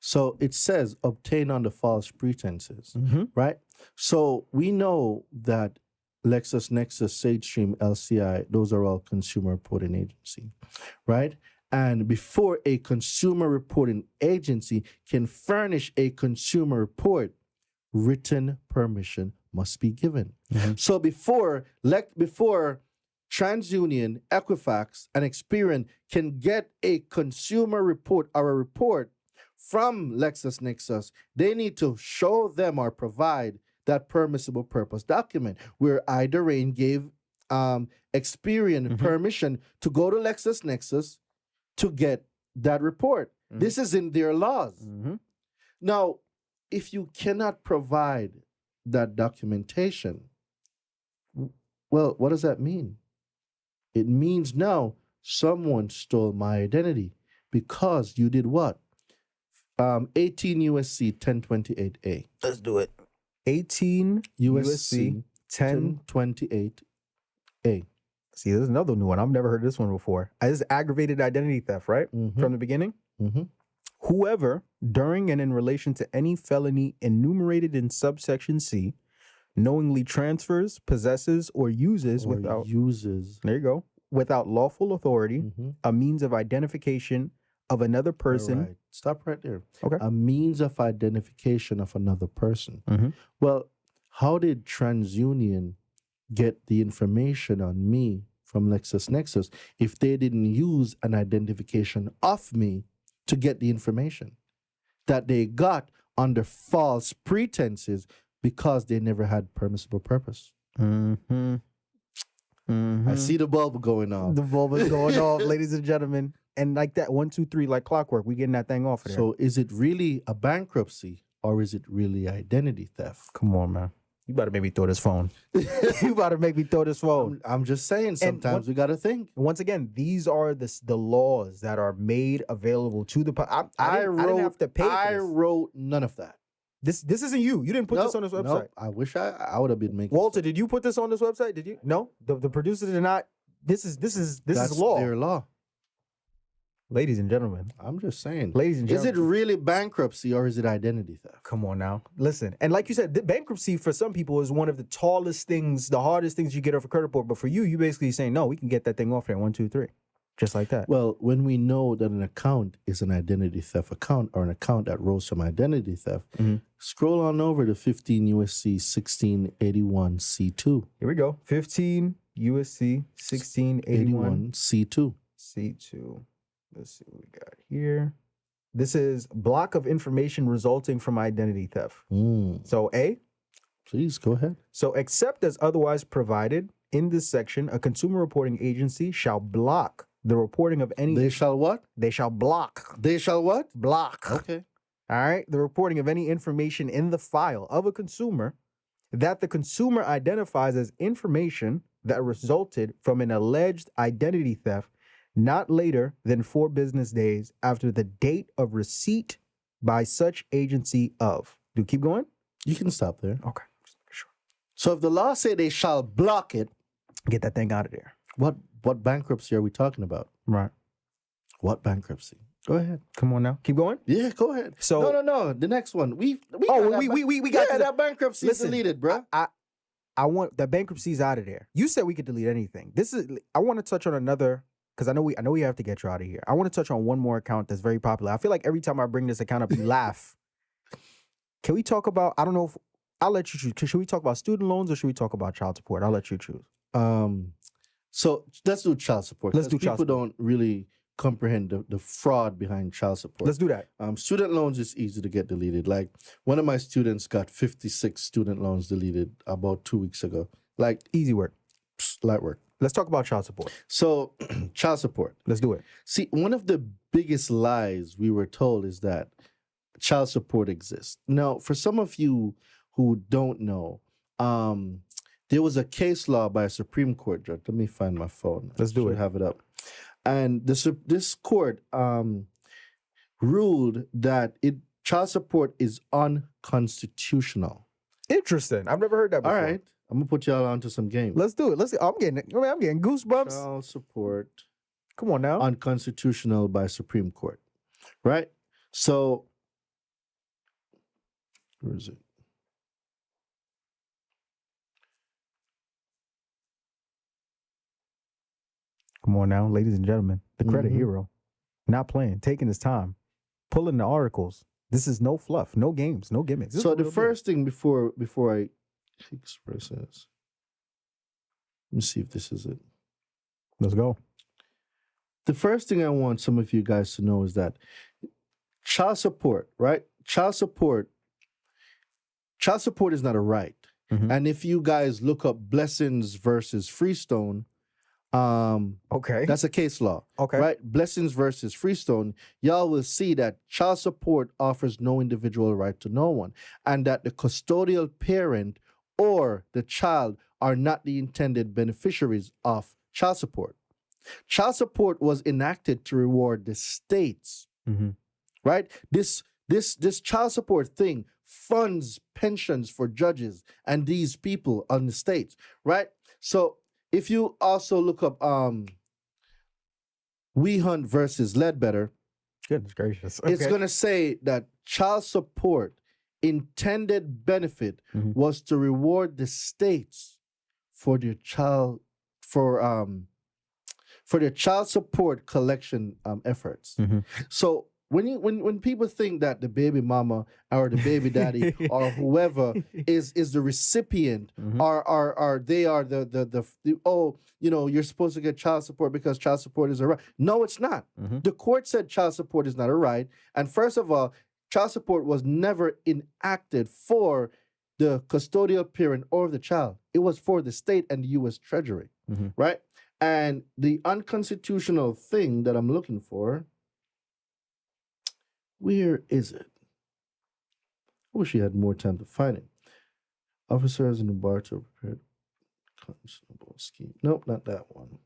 So it says obtain under false pretenses, Mm-hmm. right? So we know that LexisNexis, SageStream, LCI, those are all consumer reporting agency, right? And before a consumer reporting agency can furnish a consumer report, written permission must be given. Mhm. So before lec- before TransUnion, Equifax, and Experian can get a consumer report or a report from LexisNexis, they need to show them or provide that permissible purpose document where Idarain gave um, Experian Mhm. permission to go to LexisNexis to get that report. Mhm. This is in their laws. Mm-hmm. Now, if you cannot provide that documentation, well, what does that mean? It means now someone stole my identity because you did what? Um, 18 USC 1028A. Let's do it. 18 USC 10. 1028A. See, there's another new one. I've never heard this one before. This is aggravated identity theft, right? Mhm, From the beginning. mhm. Whoever, during and in relation to any felony enumerated in subsection C, knowingly transfers, possesses, or uses Or without uses. there you go, without lawful authority, Mhm. a means of identification of another person. Right. Stop right there. Okay. A means of identification of another person. Mhm. Well, how did TransUnion get the information on me from LexisNexis if they didn't use an identification of me to get the information that they got under false pretenses because they never had permissible purpose? Mm-hmm. I see the bulb going off. the bulb is going off, ladies and gentlemen. And like that, one, two, three, like clockwork, we getting that thing off of there. So is it really a bankruptcy or is it really identity theft? come on, man. You better make me throw this phone. you better make me throw this phone. I'm, I'm just saying sometimes what- we got to think. Once again, these are the the laws that are made available to the. pu- I, I, didn't, I didn't have to pay I wrote none of that. this. This isn't you. You didn't put this on Nope, this website. nope. I wish I I would have been making. Walter, did you put this on this website? Did you? No, the, the producers did not. This is this is this That's is law, Their law. Ladies and gentlemen. I'm just saying. Ladies and gentlemen, Is it really bankruptcy or is it identity theft? Come on now. Listen. And like you said, the bankruptcy for some people is one of the tallest things, the hardest things you get off a credit report. But for you, you basically saying, no, we can get that thing off there. One, two, three. Just like that. Well, when we know that an account is an identity theft account or an account that rose from identity theft, Mhm. scroll on over to 15 USC 1681 C2. Here we go. 15 USC 1681 C2. C2. Let's see what we got here. This is block of information resulting from identity theft. Mm. So A, Please go ahead. So, except as otherwise provided in this section, a consumer reporting agency shall block the reporting of any. They shall what? they shall block. They shall what? Block. Okay. All right. The reporting of any information in the file of a consumer that the consumer identifies as information that resulted from an alleged identity theft not later than four business days after the date of receipt by such agency of. Do keep going? You can stop there. Okay. Sure. So if the law say they shall block it, Get that thing out of there. what what bankruptcy are we talking about? Right. What bankruptcy? Go ahead. Come on now. Keep going. Yeah, go ahead. So no, no, no. The next one. We, we Oh, got we- we- we- we got yeah, that bankruptcy Listen, is deleted, bro. I, I I want the bankruptcy's out of there. You said we could delete anything. This is I want to touch on another because I know we I know we have to get you out of here. I want to touch on one more account that's very popular. I feel like every time I bring this account up, you laugh. Can we talk about? I don't know if I'll let you choose. Should we talk about student loans or should we talk about child support? I'll let you choose. Um, so let's do child support. Let's do people child support. don't really comprehend the, the fraud behind child support. Let's do that. Um, student loans is easy to get deleted. Like one of my students got 56 student loans deleted about two weeks ago. Like Easy work. psst, light work. Let's talk about child support. So child support. Let's do it. See, one of the biggest lies we were told is that child support exists. Now, for some of you who don't know, um, there was a case law by a Supreme Court judge. Let me find my phone. Let's do it. Have it up. And this this court um, ruled that it child support is unconstitutional. Interesting. I've never heard that All before. right, I'm gonna put y'all onto some games. Let's do it. Let's. I'm getting. I mean, I'm getting goosebumps. child support Come on now. unconstitutional by Supreme Court, right? So, where is it? Come on now, ladies and gentlemen. The credit Mhm. hero. Not playing, taking his time, pulling the articles. This is no fluff, no games, no gimmicks. This So the real deal. first thing before before I this, let me see if this is it. Let's go. The first thing I want some of you guys to know is that child support, right? Child support, child support is not a right. Mhm. And if you guys look up Blessings versus Freestone, um, Okay. that's a case law. okay. right? Blessings versus Freestone, y'all will see that child support offers no individual right to no one, and that the custodial parent or the child are not the intended beneficiaries of child support. Child support was enacted to reward the states, Mhm. right? This this this child support thing funds pensions for judges and these people on the states, right? So if you also look up um Wehunt versus Ledbetter, Goodness gracious. it's going to say that child support intended benefit Mhm. was to reward the states for their child for um for their child support collection um efforts. Mhm. So when you when when people think that the baby mama or the baby daddy or whoever is is the recipient Mhm. are are are they are the, the the the oh you know you're supposed to get child support because child support is a right no it's not Mhm. the court said child support is not a right and first of all child support was never enacted for the custodial parent or the child it was for the state and the u.s treasury Mhm. right and the unconstitutional thing that i'm looking for where is it I wish you had more time to find it. Officers in the bar to prepare conscionable scheme. Nope, not that one.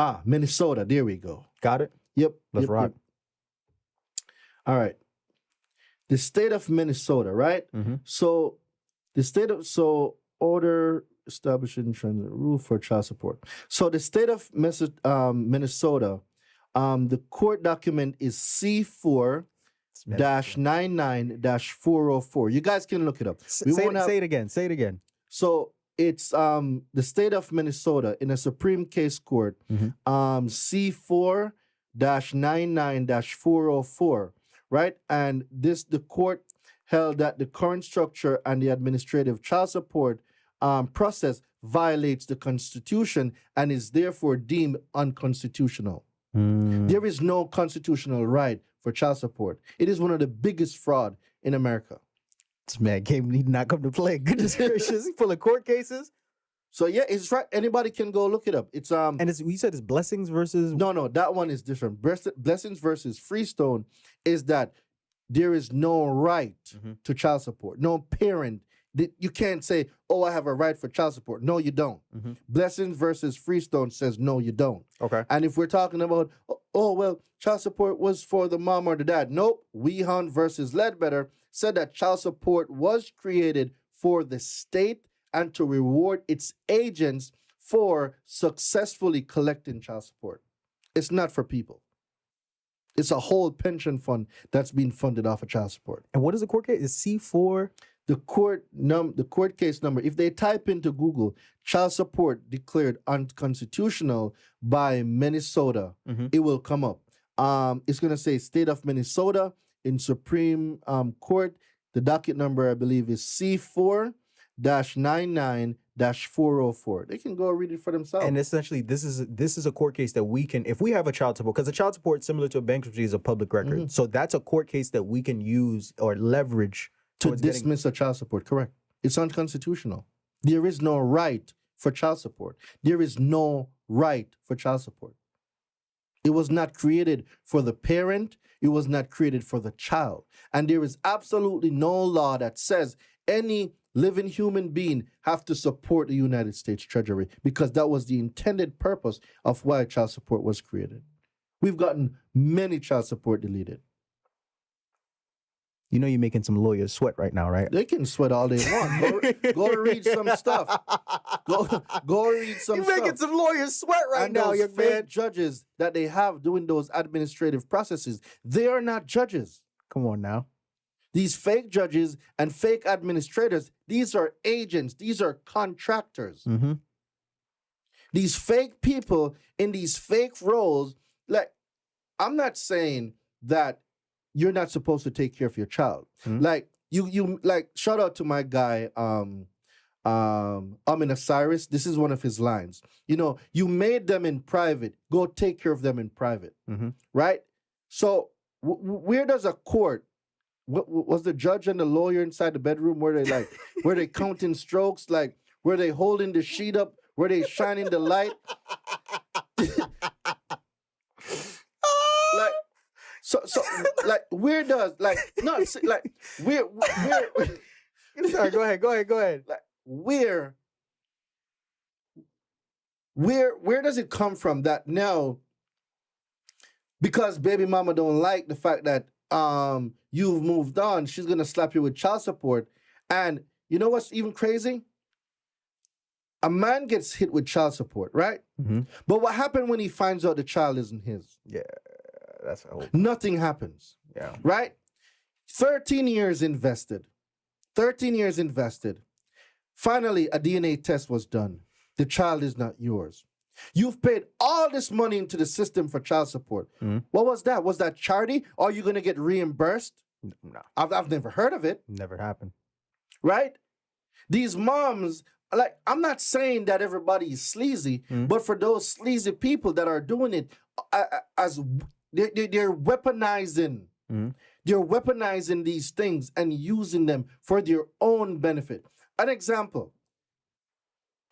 Ah, Minnesota. There we go. Got it. Yep. Let's yep, rock. yep. All right. The state of Minnesota, right? Mhm. So the state of so order establishing transit rule for child support. So the state of um, Minnesota, um, the court document is C four dash nine nine dash four oh four. You guys can look it up. We say, it, have- say it again. Say it again. So it's um the state of Minnesota in a Supreme Case Court, Mhm. um C four dash nine nine dash four oh four, right? And this the court held that the current structure and the administrative child support um, process violates the Constitution and is therefore deemed unconstitutional. Mm. There is no constitutional right for child support. It is one of the biggest fraud in America. This man came need not come to play. Goodness gracious, he full of court cases. So yeah, it's right. Anybody can go look it up. It's um And it's you said it's blessings versus no no that one is different. Bless- Blessings versus Freestone is that there is no right Mhm. to child support. No parent that you can't say, "Oh, I have a right for child support." No, you don't. Mhm. Blessings versus Freestone says no, you don't. Okay. And if we're talking about, oh, oh, well, child support was for the mom or the dad. Nope. Wehunt versus Ledbetter said that child support was created for the state and to reward its agents for successfully collecting child support. It's not for people. It's a whole pension fund that's being funded off of child support. And what is the court case? Is C four? The court num the court case number, if they type into Google child support declared unconstitutional by Minnesota, Mhm. it will come up. Um, it's gonna say state of Minnesota in Supreme um, Court. The docket number, I believe, is C4 99 404. They can go read it for themselves. And essentially, this is this is a court case that we can, if we have a child support, because a child support similar to a bankruptcy is a public record. Mhm. So that's a court case that we can use or leverage to towards getting- dismiss a child support. Correct. It's unconstitutional. There is no right for child support. There is no right for child support. It was not created for the parent. It was not created for the child. And there is absolutely no law that says any living human being have to support the United States Treasury because that was the intended purpose of why child support was created. We've gotten many child support deleted. You know, you're making some lawyers sweat right now, right? They can sweat all they want. Go, go read some stuff. Go, go read some You're stuff. making some lawyers sweat right and now, young fake man. judges that they have doing those administrative processes, they are not judges. Come on now. These fake judges and fake administrators, these are agents, these are contractors. Mm-hmm. These fake people in these fake roles, like, I'm not saying that you're not supposed to take care of your child. Mhm. Like, you, you, like, shout out to my guy, um, um, Amin Osiris. This is one of his lines. You know, you made them in private, go take care of them in private, Mhm. right? So, w- where does a court what, was the judge and the lawyer inside the bedroom where they like where they counting strokes like where they holding the sheet up where they shining the light like so so like where does like no see, like where where Sorry, go ahead, go ahead, go ahead. like where where where does it come from that now because baby mama don't like the fact that um you've moved on she's gonna slap you with child support. And you know what's even crazy? A man gets hit with child support right? Mhm. but what happened when he finds out the child isn't his? Yeah, that's nothing happens Yeah. right? 13 years invested. 13 years invested. Finally a dna test was done. The child is not yours. You've paid all this money into the system for child support. Mhm. what was that? Was that charity? Are you going to get reimbursed? No, I've, I've never heard of it. Never happened. right? These moms like i'm not saying that everybody is sleazy Mhm. but for those sleazy people that are doing it uh, as they're, they're, they're weaponizing Mhm. they're weaponizing these things and using them for their own benefit an example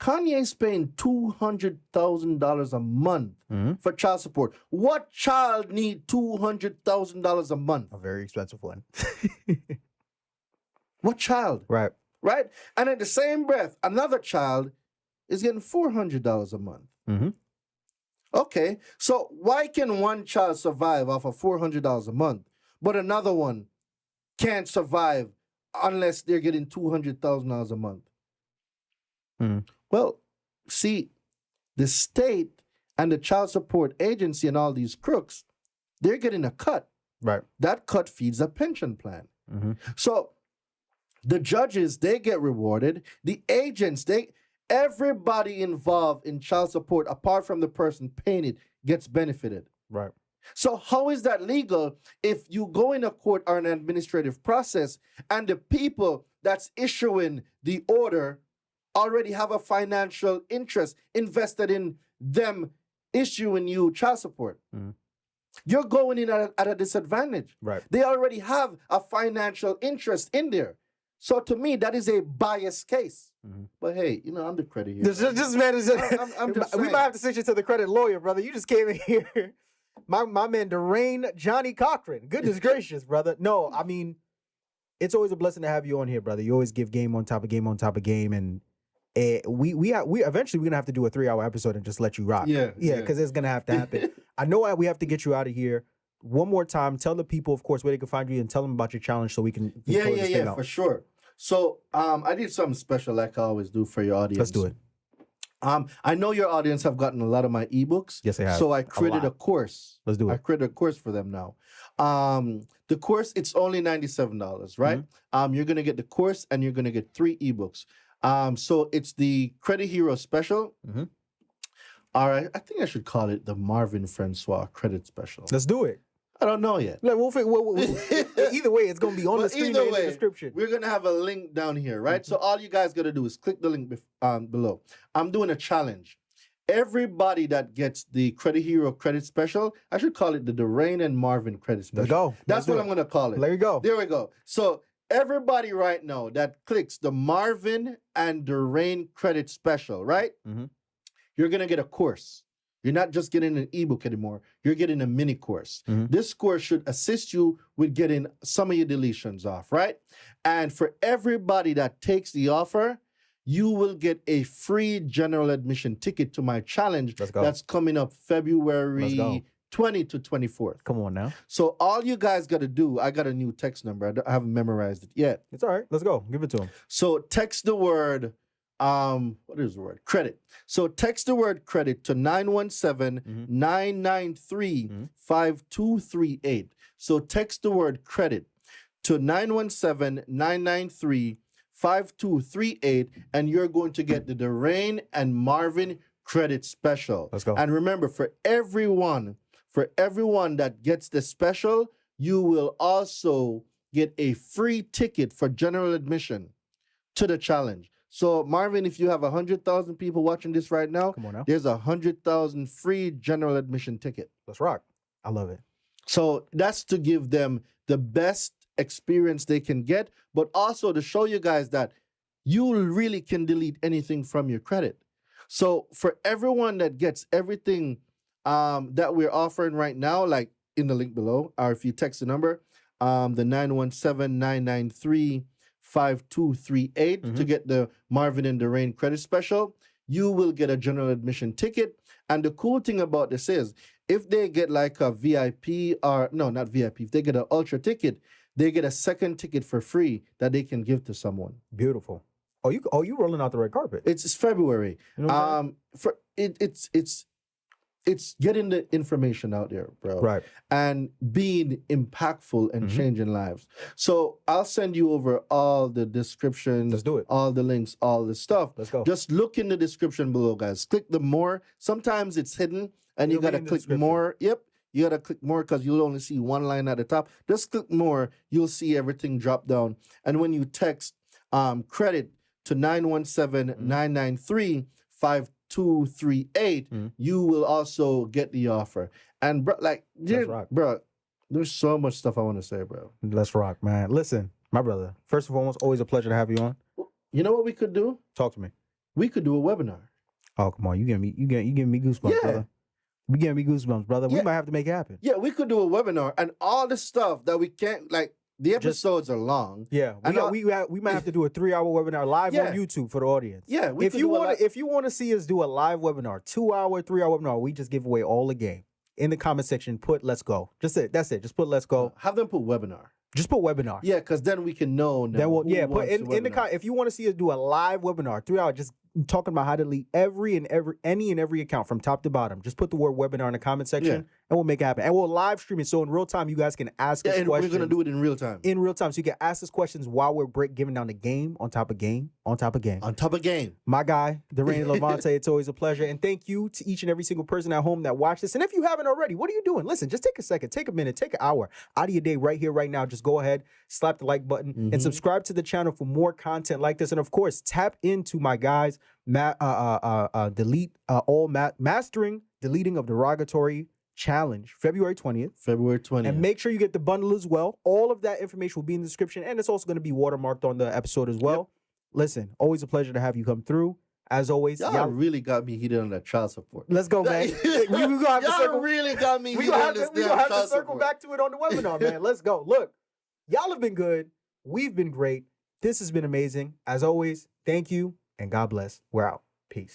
kanye's paying $200000 a month Mhm. for child support what child need $200000 a month A very expensive one. what child right. right? And in the same breath, another child is getting four hundred dollars a month. Mhm. Okay, so why can one child survive off of four hundred dollars a month, but another one can't survive unless they're getting two hundred thousand dollars a month? Mhm. Well, see, the state and the child support agency and all these crooks, they're getting a cut. Right. That cut feeds a pension plan. Mhm. So the judges they get rewarded. The agents they everybody involved in child support apart from the person paying it gets benefited. Right. So how is that legal if you go in a court or an administrative process and the people that's issuing the order already have a financial interest invested in them issuing you child support. Mhm. You're going in at a, at a disadvantage. Right. They already have a financial interest in there. So to me, that is a biased case. Mhm. But hey, you know, I'm the credit here. This, this man is. I'm- I'm- I'm just we might have to send you to the credit lawyer, brother. You just came in here. My my man, Darain Johnnie Cochran. Goodness gracious, brother. No, I mean, it's always a blessing to have you on here, brother. You always give game on top of game on top of game, and eh, we we ha- we eventually we're gonna have to do a three hour episode and just let you rock. Yeah, yeah, yeah. because it's gonna have to happen. I know I- we have to get you out of here. One more time, tell the people, of course, where they can find you, and tell them about your challenge so we can. yeah, yeah, yeah, out. for sure. So um, I did something special like I always do for your audience. Let's do it. Um, I know your audience have gotten a lot of my ebooks. Yes, they have. So I created a, lot. course. Let's do it. I created a course for them now. Um, the course it's only ninety seven dollars, right? Mm-hmm. Um, you're gonna get the course and you're gonna get three ebooks. Um, so it's the Credit Hero Special. Mhm. All right, I think I should call it the Marvin Francois Credit Special. Let's do it. I don't know yet. Like, we'll, fi- we'll, we'll- we'll- either way, it's gonna be on the screen or in the description. We're gonna have a link down here, right? So all you guys gotta do is click the link um, below. I'm doing a challenge. Everybody that gets the Credit Hero Credit Special, I should call it the Darain and Marvin Credit Special. Let's go. That's Let's what. I'm gonna call it. There you go. There we go. So everybody right now that clicks the Marvin and Darain Credit Special, right? Mhm. You're gonna get a course. You're not just getting an ebook anymore. You're getting a mini course. Mhm. This course should assist you with getting some of your deletions off, right? And for everybody that takes the offer, you will get a free general admission ticket to my challenge Let's go. that's coming up February go. 20 to 24th. Come on now. So all you guys got to do, I got a new text number. I, I haven't memorized it yet. It's all right. Let's go. Give it to him. So text the word, um, what is the word? Credit. So text the word credit to 917-993 Mhm. 5238. So text the word credit to 917-993 5238 and you're going to get the Darain and Marvin credit special. Let's go. And remember, for everyone, for everyone that gets the special, you will also get a free ticket for general admission to the challenge. So, Marvin, if you have a hundred thousand people watching this right now, Come on now. there's a hundred thousand free general admission ticket. Let's rock. I love it. So that's to give them the best experience they can get, but also to show you guys that you really can delete anything from your credit. So for everyone that gets everything um, that we're offering right now, like in the link below, or if you text the number, um, the 917-993-5238 to Mhm. get the Marvin and Darain credit special, you will get a general admission ticket. And the cool thing about this is if they get like a VIP or no, not VIP, if they get an ultra ticket, they get a second ticket for free that they can give to someone. Beautiful. Oh, you oh you rolling out the red carpet. It's, it's February. You know Um, for it, it's it's it's getting the information out there, bro, right. and being impactful and Mhm. changing lives. So I'll send you over all the descriptions, Let's do it. all the links, all the stuff. Let's go. Just look in the description below, guys. Click the more. Sometimes it's hidden, and you It'll gotta click more. Yep, you gotta click more because you'll only see one line at the top. Just click more. You'll see everything drop down. And when you text um, credit to 917-993-5238, Mhm. you will also get the offer. And bro, like, bro, there's so much stuff I want to say, bro. Let's rock, man. Listen, my brother. First and foremost, always a pleasure to have you on. You know what we could do? Talk to me. We could do a webinar. Oh, come on. You give me you get you giving me goosebumps, Yeah. brother. You giving me goosebumps, brother. We might have to make it happen. Yeah, we could do a webinar and all the stuff that we can't like. The Just- episodes are long. Yeah, we I'll- we we might have to do a three hour webinar live Yeah. on YouTube for the audience. Yeah, we if you want to, if you want to see us do a live webinar, two hour, three hour webinar, we just give away all the game in the comment section. Put let's go. Just it. That's it. Just put let's go. have them put webinar. Just put webinar. Yeah, because then we can know. Now Then we'll who yeah. Put in, in the com- if you want to see us do a live webinar, three hour. just talking about how to delete every and every any and every account from top to bottom. Just put the word webinar in the comment section, and we'll make it happen. And we'll live stream it so in real time you guys can ask Yeah, us and we're gonna do it in real time. in real time, so you can ask us questions while we're break giving down the game on top of game on top of game. On top of game. My guy, Darain Levante, it's always a pleasure. And thank you to each and every single person at home that watched this. And if you haven't already, what are you doing? Listen, just take a second, take a minute, take an hour out of your day right here, right now. Just go ahead, slap the like button, and Mhm. subscribe to the channel for more content like this. And of course, tap into my guys, ma- uh, uh, uh, uh, delete uh, all ma- mastering deleting of derogatory challenge, February 20th. February 20th. And make sure you get the bundle as well. All of that information will be in the description, and it's also going to be watermarked on the episode as well. Listen, always a pleasure to have you come through. As always, y'all, y'all- really got me heated on that child support. let's go, man. we, we gonna have y'all circle. really got me heated on to, this we gonna have to circle support. back to it on the webinar, man. Let's go. Look, y'all have been good. We've been great. This has been amazing. As always, thank you and God bless. We're out. Peace.